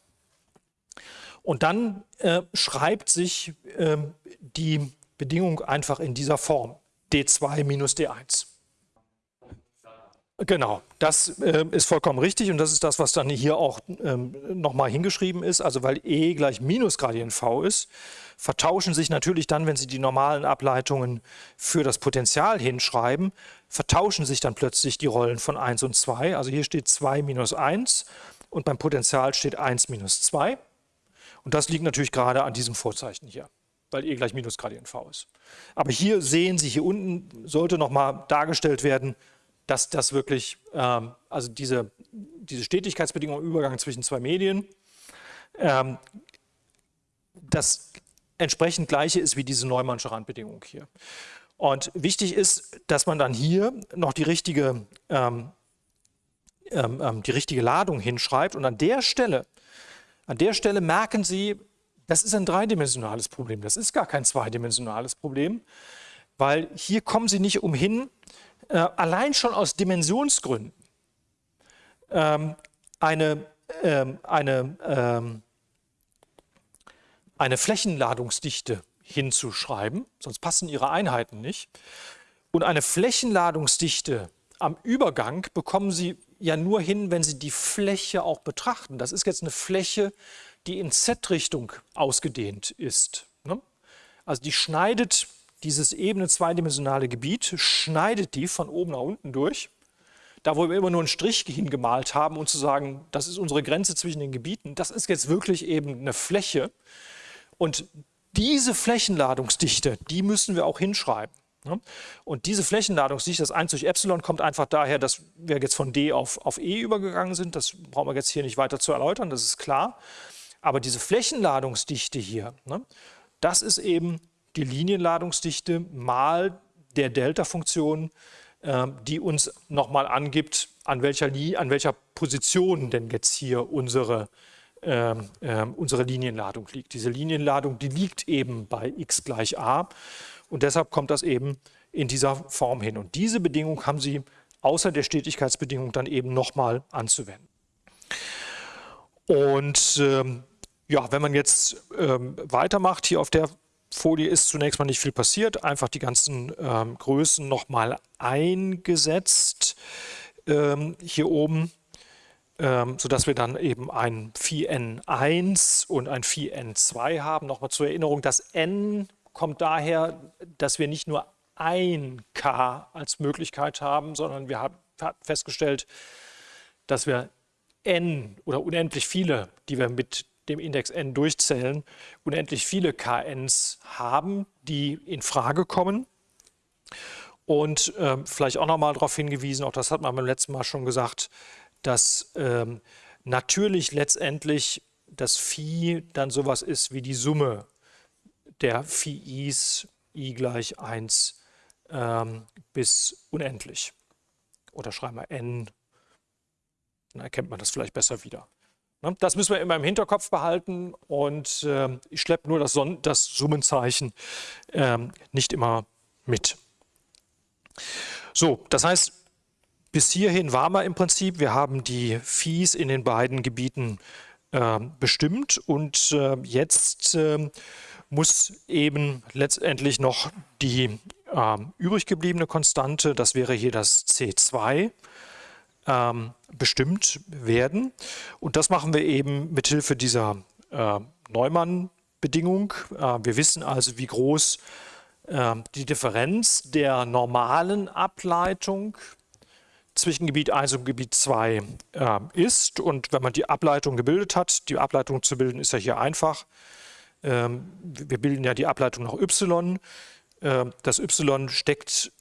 Und dann äh, schreibt sich äh, die Bedingung einfach in dieser Form. D2 minus D1. Genau, das äh, ist vollkommen richtig und das ist das, was dann hier auch ähm, nochmal hingeschrieben ist. Also weil E gleich Minusgradient V ist, vertauschen sich natürlich dann, wenn Sie die normalen Ableitungen für das Potential hinschreiben, vertauschen sich dann plötzlich die Rollen von 1 und 2. Also hier steht 2 minus 1 und beim Potential steht 1 minus 2. Und das liegt natürlich gerade an diesem Vorzeichen hier, weil E gleich Minusgradient V ist. Aber hier sehen Sie, hier unten sollte nochmal dargestellt werden, dass das wirklich, ähm, also diese, diese Stetigkeitsbedingung im Übergang zwischen zwei Medien, ähm, das entsprechend gleiche ist wie diese Neumannsche Randbedingung hier. Und wichtig ist, dass man dann hier noch die richtige, ähm, ähm, ähm, die richtige Ladung hinschreibt und an der Stelle, an der Stelle merken Sie, das ist ein dreidimensionales Problem, das ist gar kein zweidimensionales Problem, weil hier kommen Sie nicht umhin, äh, allein schon aus Dimensionsgründen ähm, eine, ähm, eine, ähm, eine Flächenladungsdichte hinzuschreiben, sonst passen Ihre Einheiten nicht. Und eine Flächenladungsdichte am Übergang bekommen Sie ja nur hin, wenn Sie die Fläche auch betrachten. Das ist jetzt eine Fläche, die in Z-Richtung ausgedehnt ist. Ne? Also die schneidet dieses ebene zweidimensionale Gebiet, schneidet die von oben nach unten durch. Da, wo wir immer nur einen Strich hingemalt haben und zu sagen, das ist unsere Grenze zwischen den Gebieten, das ist jetzt wirklich eben eine Fläche. Und diese Flächenladungsdichte, die müssen wir auch hinschreiben. Ne? Und diese Flächenladungsdichte, das 1 durch Epsilon, kommt einfach daher, dass wir jetzt von D auf, auf E übergegangen sind. Das brauchen wir jetzt hier nicht weiter zu erläutern, das ist klar. Aber diese Flächenladungsdichte hier, ne, das ist eben die Linienladungsdichte mal der Delta-Funktion, äh, die uns nochmal angibt, an welcher, an welcher Position denn jetzt hier unsere, äh, äh, unsere Linienladung liegt. Diese Linienladung, die liegt eben bei x gleich a und deshalb kommt das eben in dieser Form hin. Und diese Bedingung haben Sie außer der Stetigkeitsbedingung dann eben nochmal anzuwenden. Und ähm, ja, wenn man jetzt ähm, weitermacht hier auf der Folie ist zunächst mal nicht viel passiert, einfach die ganzen ähm, Größen nochmal eingesetzt ähm, hier oben, ähm, sodass wir dann eben ein Phi n1 und ein Phi n2 haben. Nochmal zur Erinnerung, das n kommt daher, dass wir nicht nur ein k als Möglichkeit haben, sondern wir haben festgestellt, dass wir n oder unendlich viele, die wir mit dem Index n durchzählen, unendlich viele KNs haben, die in Frage kommen. Und ähm, vielleicht auch nochmal darauf hingewiesen, auch das hat man beim letzten Mal schon gesagt, dass ähm, natürlich letztendlich das Phi dann sowas ist wie die Summe der Phi-Is i gleich 1 ähm, bis unendlich. Oder schreiben wir n, dann erkennt man das vielleicht besser wieder. Ne? Das müssen wir immer im Hinterkopf behalten und äh, ich schleppe nur das, Son das Summenzeichen äh, nicht immer mit. So, das heißt, bis hierhin waren wir im Prinzip, wir haben die Fees in den beiden Gebieten äh, bestimmt und äh, jetzt ähm, muss eben letztendlich noch die ähm, übrig gebliebene Konstante, das wäre hier das C2, ähm, bestimmt werden. Und das machen wir eben mit Hilfe dieser äh, Neumann-Bedingung. Äh, wir wissen also, wie groß äh, die Differenz der normalen Ableitung zwischen Gebiet 1 und Gebiet 2 äh, ist. Und wenn man die Ableitung gebildet hat, die Ableitung zu bilden ist ja hier einfach. Ähm, wir bilden ja die Ableitung nach y. Ähm, das y steckt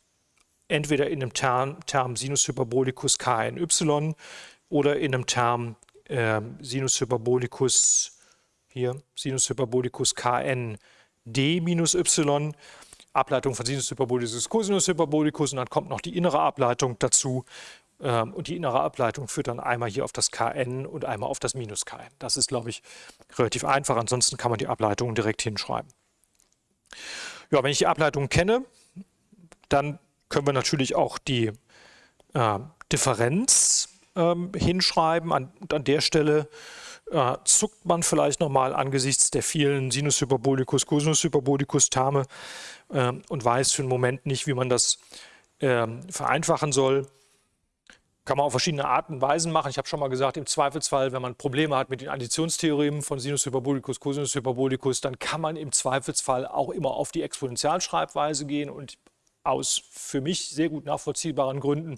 entweder in einem Term, Term Sinus Hyperbolicus kny oder in einem Term äh, Sinus Hyperbolicus, hier, Sinus Hyperbolicus kn d minus y, Ableitung von Sinus Hyperbolicus Cosinus Hyperbolicus und dann kommt noch die innere Ableitung dazu und die innere Ableitung führt dann einmal hier auf das kn und einmal auf das minus kn. Das ist, glaube ich, relativ einfach, ansonsten kann man die Ableitung direkt hinschreiben. Ja, wenn ich die Ableitung kenne, dann können wir natürlich auch die äh, Differenz ähm, hinschreiben. An, und an der Stelle äh, zuckt man vielleicht nochmal angesichts der vielen Sinus Hyperbolicus, Cosinus Hyperbolicus Terme äh, und weiß für einen Moment nicht, wie man das ähm, vereinfachen soll. Kann man auf verschiedene Arten und Weisen machen. Ich habe schon mal gesagt, im Zweifelsfall, wenn man Probleme hat mit den Additionstheoremen von Sinus Hyperbolicus, Cosinus Hyperbolicus, dann kann man im Zweifelsfall auch immer auf die Exponentialschreibweise gehen und aus für mich sehr gut nachvollziehbaren Gründen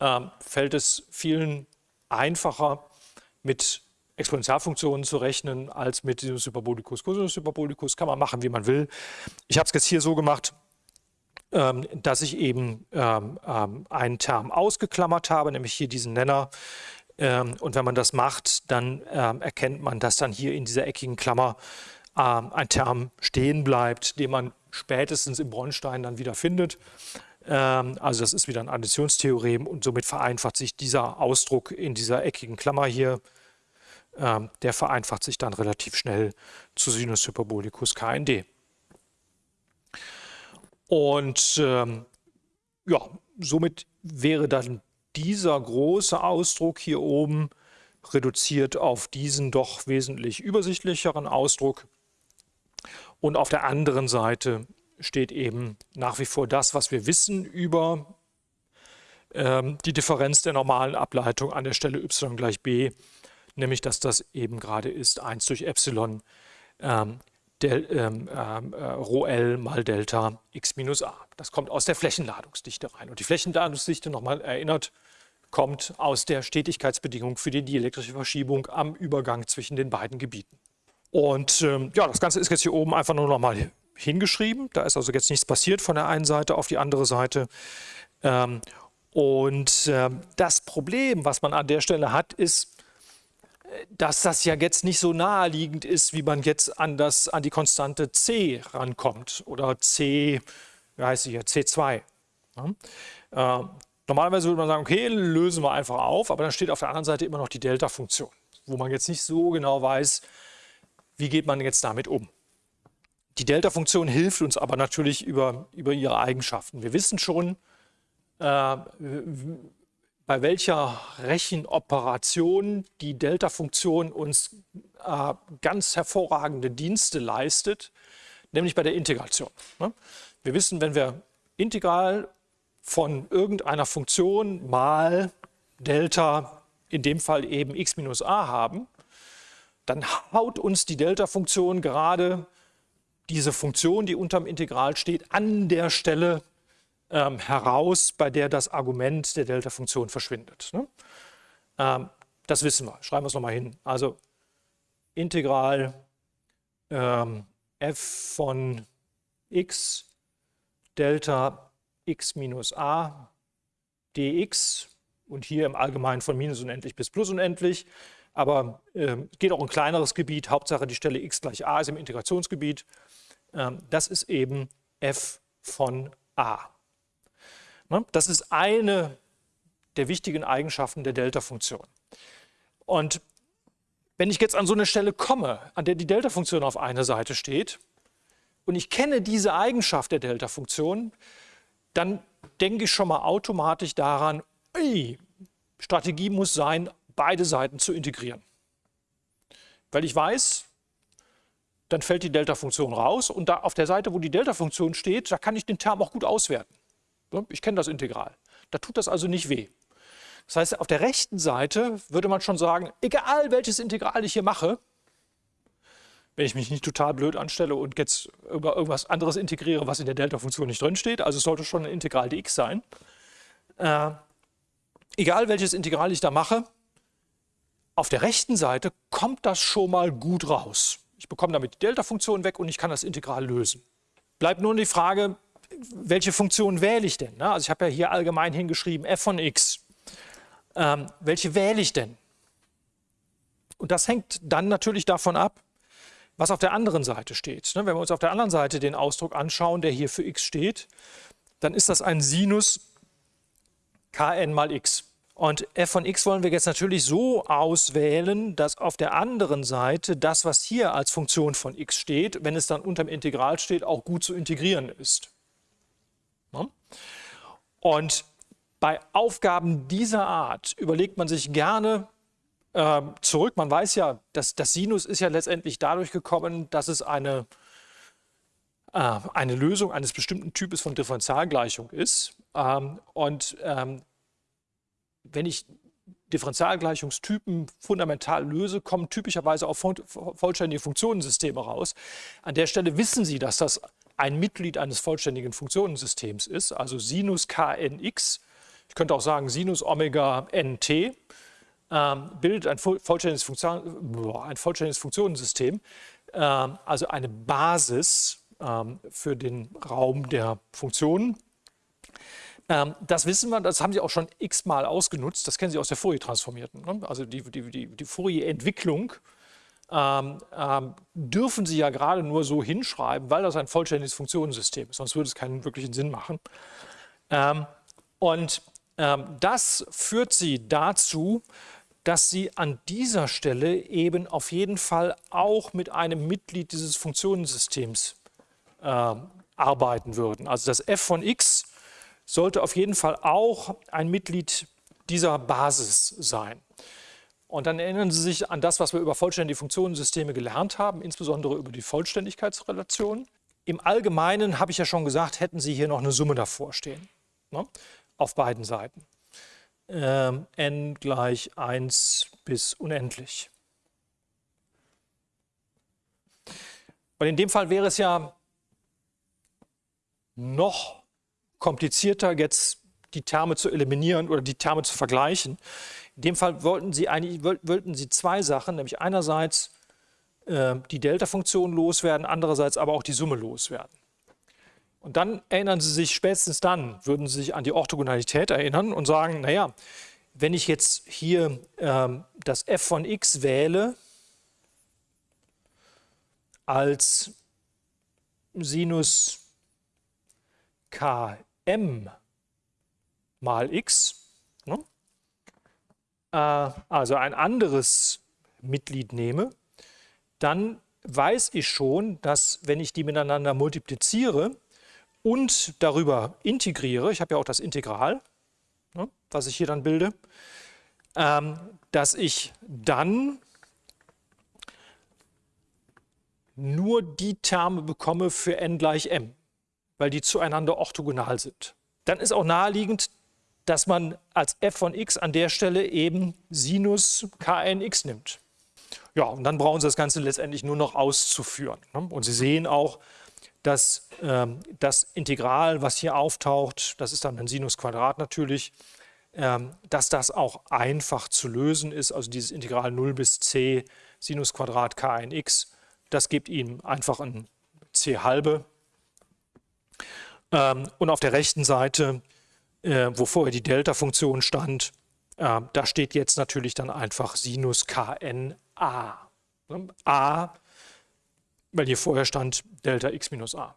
äh, fällt es vielen einfacher, mit Exponentialfunktionen zu rechnen, als mit Sinus Hyperbolicus, Cosinus Hyperbolicus. Kann man machen, wie man will. Ich habe es jetzt hier so gemacht, dass ich eben ähm, ähm, einen Term ausgeklammert habe, nämlich hier diesen Nenner. und wenn man das macht, dann erkennt man, dass dann hier in dieser eckigen Klammer ein Term stehen bleibt, den man spätestens im Bronstein dann wieder findet. also das ist wieder ein Additionstheorem und somit vereinfacht sich dieser Ausdruck in dieser eckigen Klammer hier. der vereinfacht sich dann relativ schnell zu Sinus Hyperbolicus KND. Und ähm, ja, somit wäre dann dieser große Ausdruck hier oben reduziert auf diesen doch wesentlich übersichtlicheren Ausdruck. Und auf der anderen Seite steht eben nach wie vor das, was wir wissen über ähm, die Differenz der normalen Ableitung an der Stelle y gleich b, nämlich dass das eben gerade ist 1 durch Epsilon ähm, del, ähm, ähm, äh, Rho L mal Delta x minus a. Das kommt aus der Flächenladungsdichte rein. Und die Flächenladungsdichte, nochmal erinnert, kommt aus der Stetigkeitsbedingung für die dielektrische Verschiebung am Übergang zwischen den beiden Gebieten. Und ähm, ja, das Ganze ist jetzt hier oben einfach nur nochmal hingeschrieben. Da ist also jetzt nichts passiert von der einen Seite auf die andere Seite. Ähm, und ähm, das Problem, was man an der Stelle hat, ist, dass das ja jetzt nicht so naheliegend ist, wie man jetzt an, das, an die Konstante c rankommt oder c, wie heißt sie hier, c2. Ja? Äh, normalerweise würde man sagen, okay, lösen wir einfach auf, aber dann steht auf der anderen Seite immer noch die Delta-Funktion, wo man jetzt nicht so genau weiß, wie geht man jetzt damit um. Die Delta-Funktion hilft uns aber natürlich über, über ihre Eigenschaften. Wir wissen schon, äh, bei welcher Rechenoperation die Delta-Funktion uns äh, ganz hervorragende Dienste leistet, nämlich bei der Integration. Ne? Wir wissen, wenn wir Integral von irgendeiner Funktion mal Delta, in dem Fall eben x minus a haben, dann haut uns die Delta-Funktion gerade diese Funktion, die unterm Integral steht, an der Stelle ähm, heraus, bei der das Argument der Delta-Funktion verschwindet. Ne? Ähm, das wissen wir. Schreiben wir es nochmal hin. Also Integral ähm, f von x Delta x minus a dx und hier im Allgemeinen von minus unendlich bis plus unendlich. Aber äh, geht auch ein kleineres Gebiet. Hauptsache die Stelle x gleich a ist im Integrationsgebiet. Ähm, das ist eben f von a. Ne? Das ist eine der wichtigen Eigenschaften der Delta-Funktion. Und wenn ich jetzt an so eine Stelle komme, an der die Delta-Funktion auf einer Seite steht, und ich kenne diese Eigenschaft der Delta-Funktion, dann denke ich schon mal automatisch daran, ey, Strategie muss sein, beide Seiten zu integrieren. Weil ich weiß, dann fällt die Delta-Funktion raus und da auf der Seite, wo die Delta-Funktion steht, da kann ich den Term auch gut auswerten. Ich kenne das Integral. Da tut das also nicht weh. Das heißt, auf der rechten Seite würde man schon sagen, egal welches Integral ich hier mache, wenn ich mich nicht total blöd anstelle und jetzt über irgendwas anderes integriere, was in der Delta-Funktion nicht drinsteht, also es sollte schon ein Integral dx sein, äh, egal welches Integral ich da mache, auf der rechten Seite kommt das schon mal gut raus. Ich bekomme damit die Delta-Funktion weg und ich kann das Integral lösen. Bleibt nur die Frage, welche Funktion wähle ich denn? Also ich habe ja hier allgemein hingeschrieben f von x. Ähm, welche wähle ich denn? Und das hängt dann natürlich davon ab, was auf der anderen Seite steht. Ne? Wenn wir uns auf der anderen Seite den Ausdruck anschauen, der hier für x steht, dann ist das ein Sinus kn mal x. Und f von x wollen wir jetzt natürlich so auswählen, dass auf der anderen Seite das, was hier als Funktion von x steht, wenn es dann unterm Integral steht, auch gut zu integrieren ist. Und bei Aufgaben dieser Art überlegt man sich gerne äh, zurück. Man weiß ja, dass das Sinus ist ja letztendlich dadurch gekommen, dass es eine, äh, eine Lösung eines bestimmten Types von Differentialgleichung ist. Ähm, und ähm, wenn ich Differentialgleichungstypen fundamental löse, kommen typischerweise auch vollständige Funktionensysteme raus. An der Stelle wissen Sie, dass das ein Mitglied eines vollständigen Funktionensystems ist, also Sinus knx, ich könnte auch sagen Sinus Omega nt, ähm, bildet ein vollständiges, Funktion, ein vollständiges Funktionensystem, ähm, also eine Basis ähm, für den Raum der Funktionen. Das wissen wir, das haben Sie auch schon x-mal ausgenutzt, das kennen Sie aus der Fourier-Transformierten. Ne? Also die, die, die, die Fourier-Entwicklung ähm, ähm, dürfen Sie ja gerade nur so hinschreiben, weil das ein vollständiges Funktionensystem ist, sonst würde es keinen wirklichen Sinn machen. Ähm, und ähm, das führt Sie dazu, dass Sie an dieser Stelle eben auf jeden Fall auch mit einem Mitglied dieses Funktionensystems äh, arbeiten würden. Also das f von x sollte auf jeden Fall auch ein Mitglied dieser Basis sein. Und dann erinnern Sie sich an das, was wir über vollständige Funktionensysteme gelernt haben, insbesondere über die Vollständigkeitsrelation. Im Allgemeinen, habe ich ja schon gesagt, hätten Sie hier noch eine Summe davor stehen, ne? auf beiden Seiten. Ähm, n gleich 1 bis unendlich. Und in dem Fall wäre es ja noch komplizierter, jetzt die Terme zu eliminieren oder die Terme zu vergleichen. In dem Fall wollten Sie, eigentlich, wollten Sie zwei Sachen, nämlich einerseits äh, die Delta-Funktion loswerden, andererseits aber auch die Summe loswerden. Und dann erinnern Sie sich, spätestens dann würden Sie sich an die Orthogonalität erinnern und sagen, naja, wenn ich jetzt hier ähm, das f von x wähle als Sinus km mal x, also ein anderes Mitglied nehme, dann weiß ich schon, dass wenn ich die miteinander multipliziere und darüber integriere, ich habe ja auch das Integral, ne, was ich hier dann bilde, ähm, dass ich dann nur die Terme bekomme für n gleich m, weil die zueinander orthogonal sind. Dann ist auch naheliegend, dass man als f von x an der Stelle eben Sinus knx nimmt. Ja, und dann brauchen Sie das Ganze letztendlich nur noch auszuführen. Ne? Und Sie sehen auch, dass ähm, das Integral, was hier auftaucht, das ist dann ein Sinusquadrat natürlich, ähm, dass das auch einfach zu lösen ist. Also dieses Integral 0 bis c Sinusquadrat knx, das gibt Ihnen einfach ein c halbe. Ähm, und auf der rechten Seite äh, wo vorher die Delta-Funktion stand, äh, da steht jetzt natürlich dann einfach Sinus kn a. A, weil hier vorher stand Delta x minus a.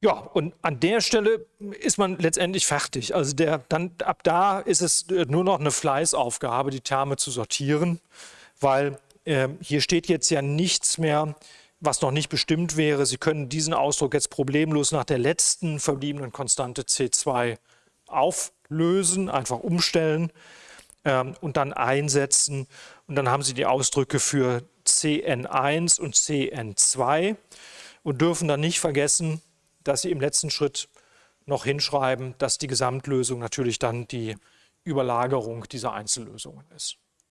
Ja, und an der Stelle ist man letztendlich fertig. Also der, dann, ab da ist es nur noch eine Fleißaufgabe, die Terme zu sortieren, weil äh, hier steht jetzt ja nichts mehr, was noch nicht bestimmt wäre. Sie können diesen Ausdruck jetzt problemlos nach der letzten verbliebenen Konstante C2 auflösen, einfach umstellen ähm, und dann einsetzen. Und dann haben Sie die Ausdrücke für CN1 und CN2 und dürfen dann nicht vergessen, dass Sie im letzten Schritt noch hinschreiben, dass die Gesamtlösung natürlich dann die Überlagerung dieser Einzellösungen ist.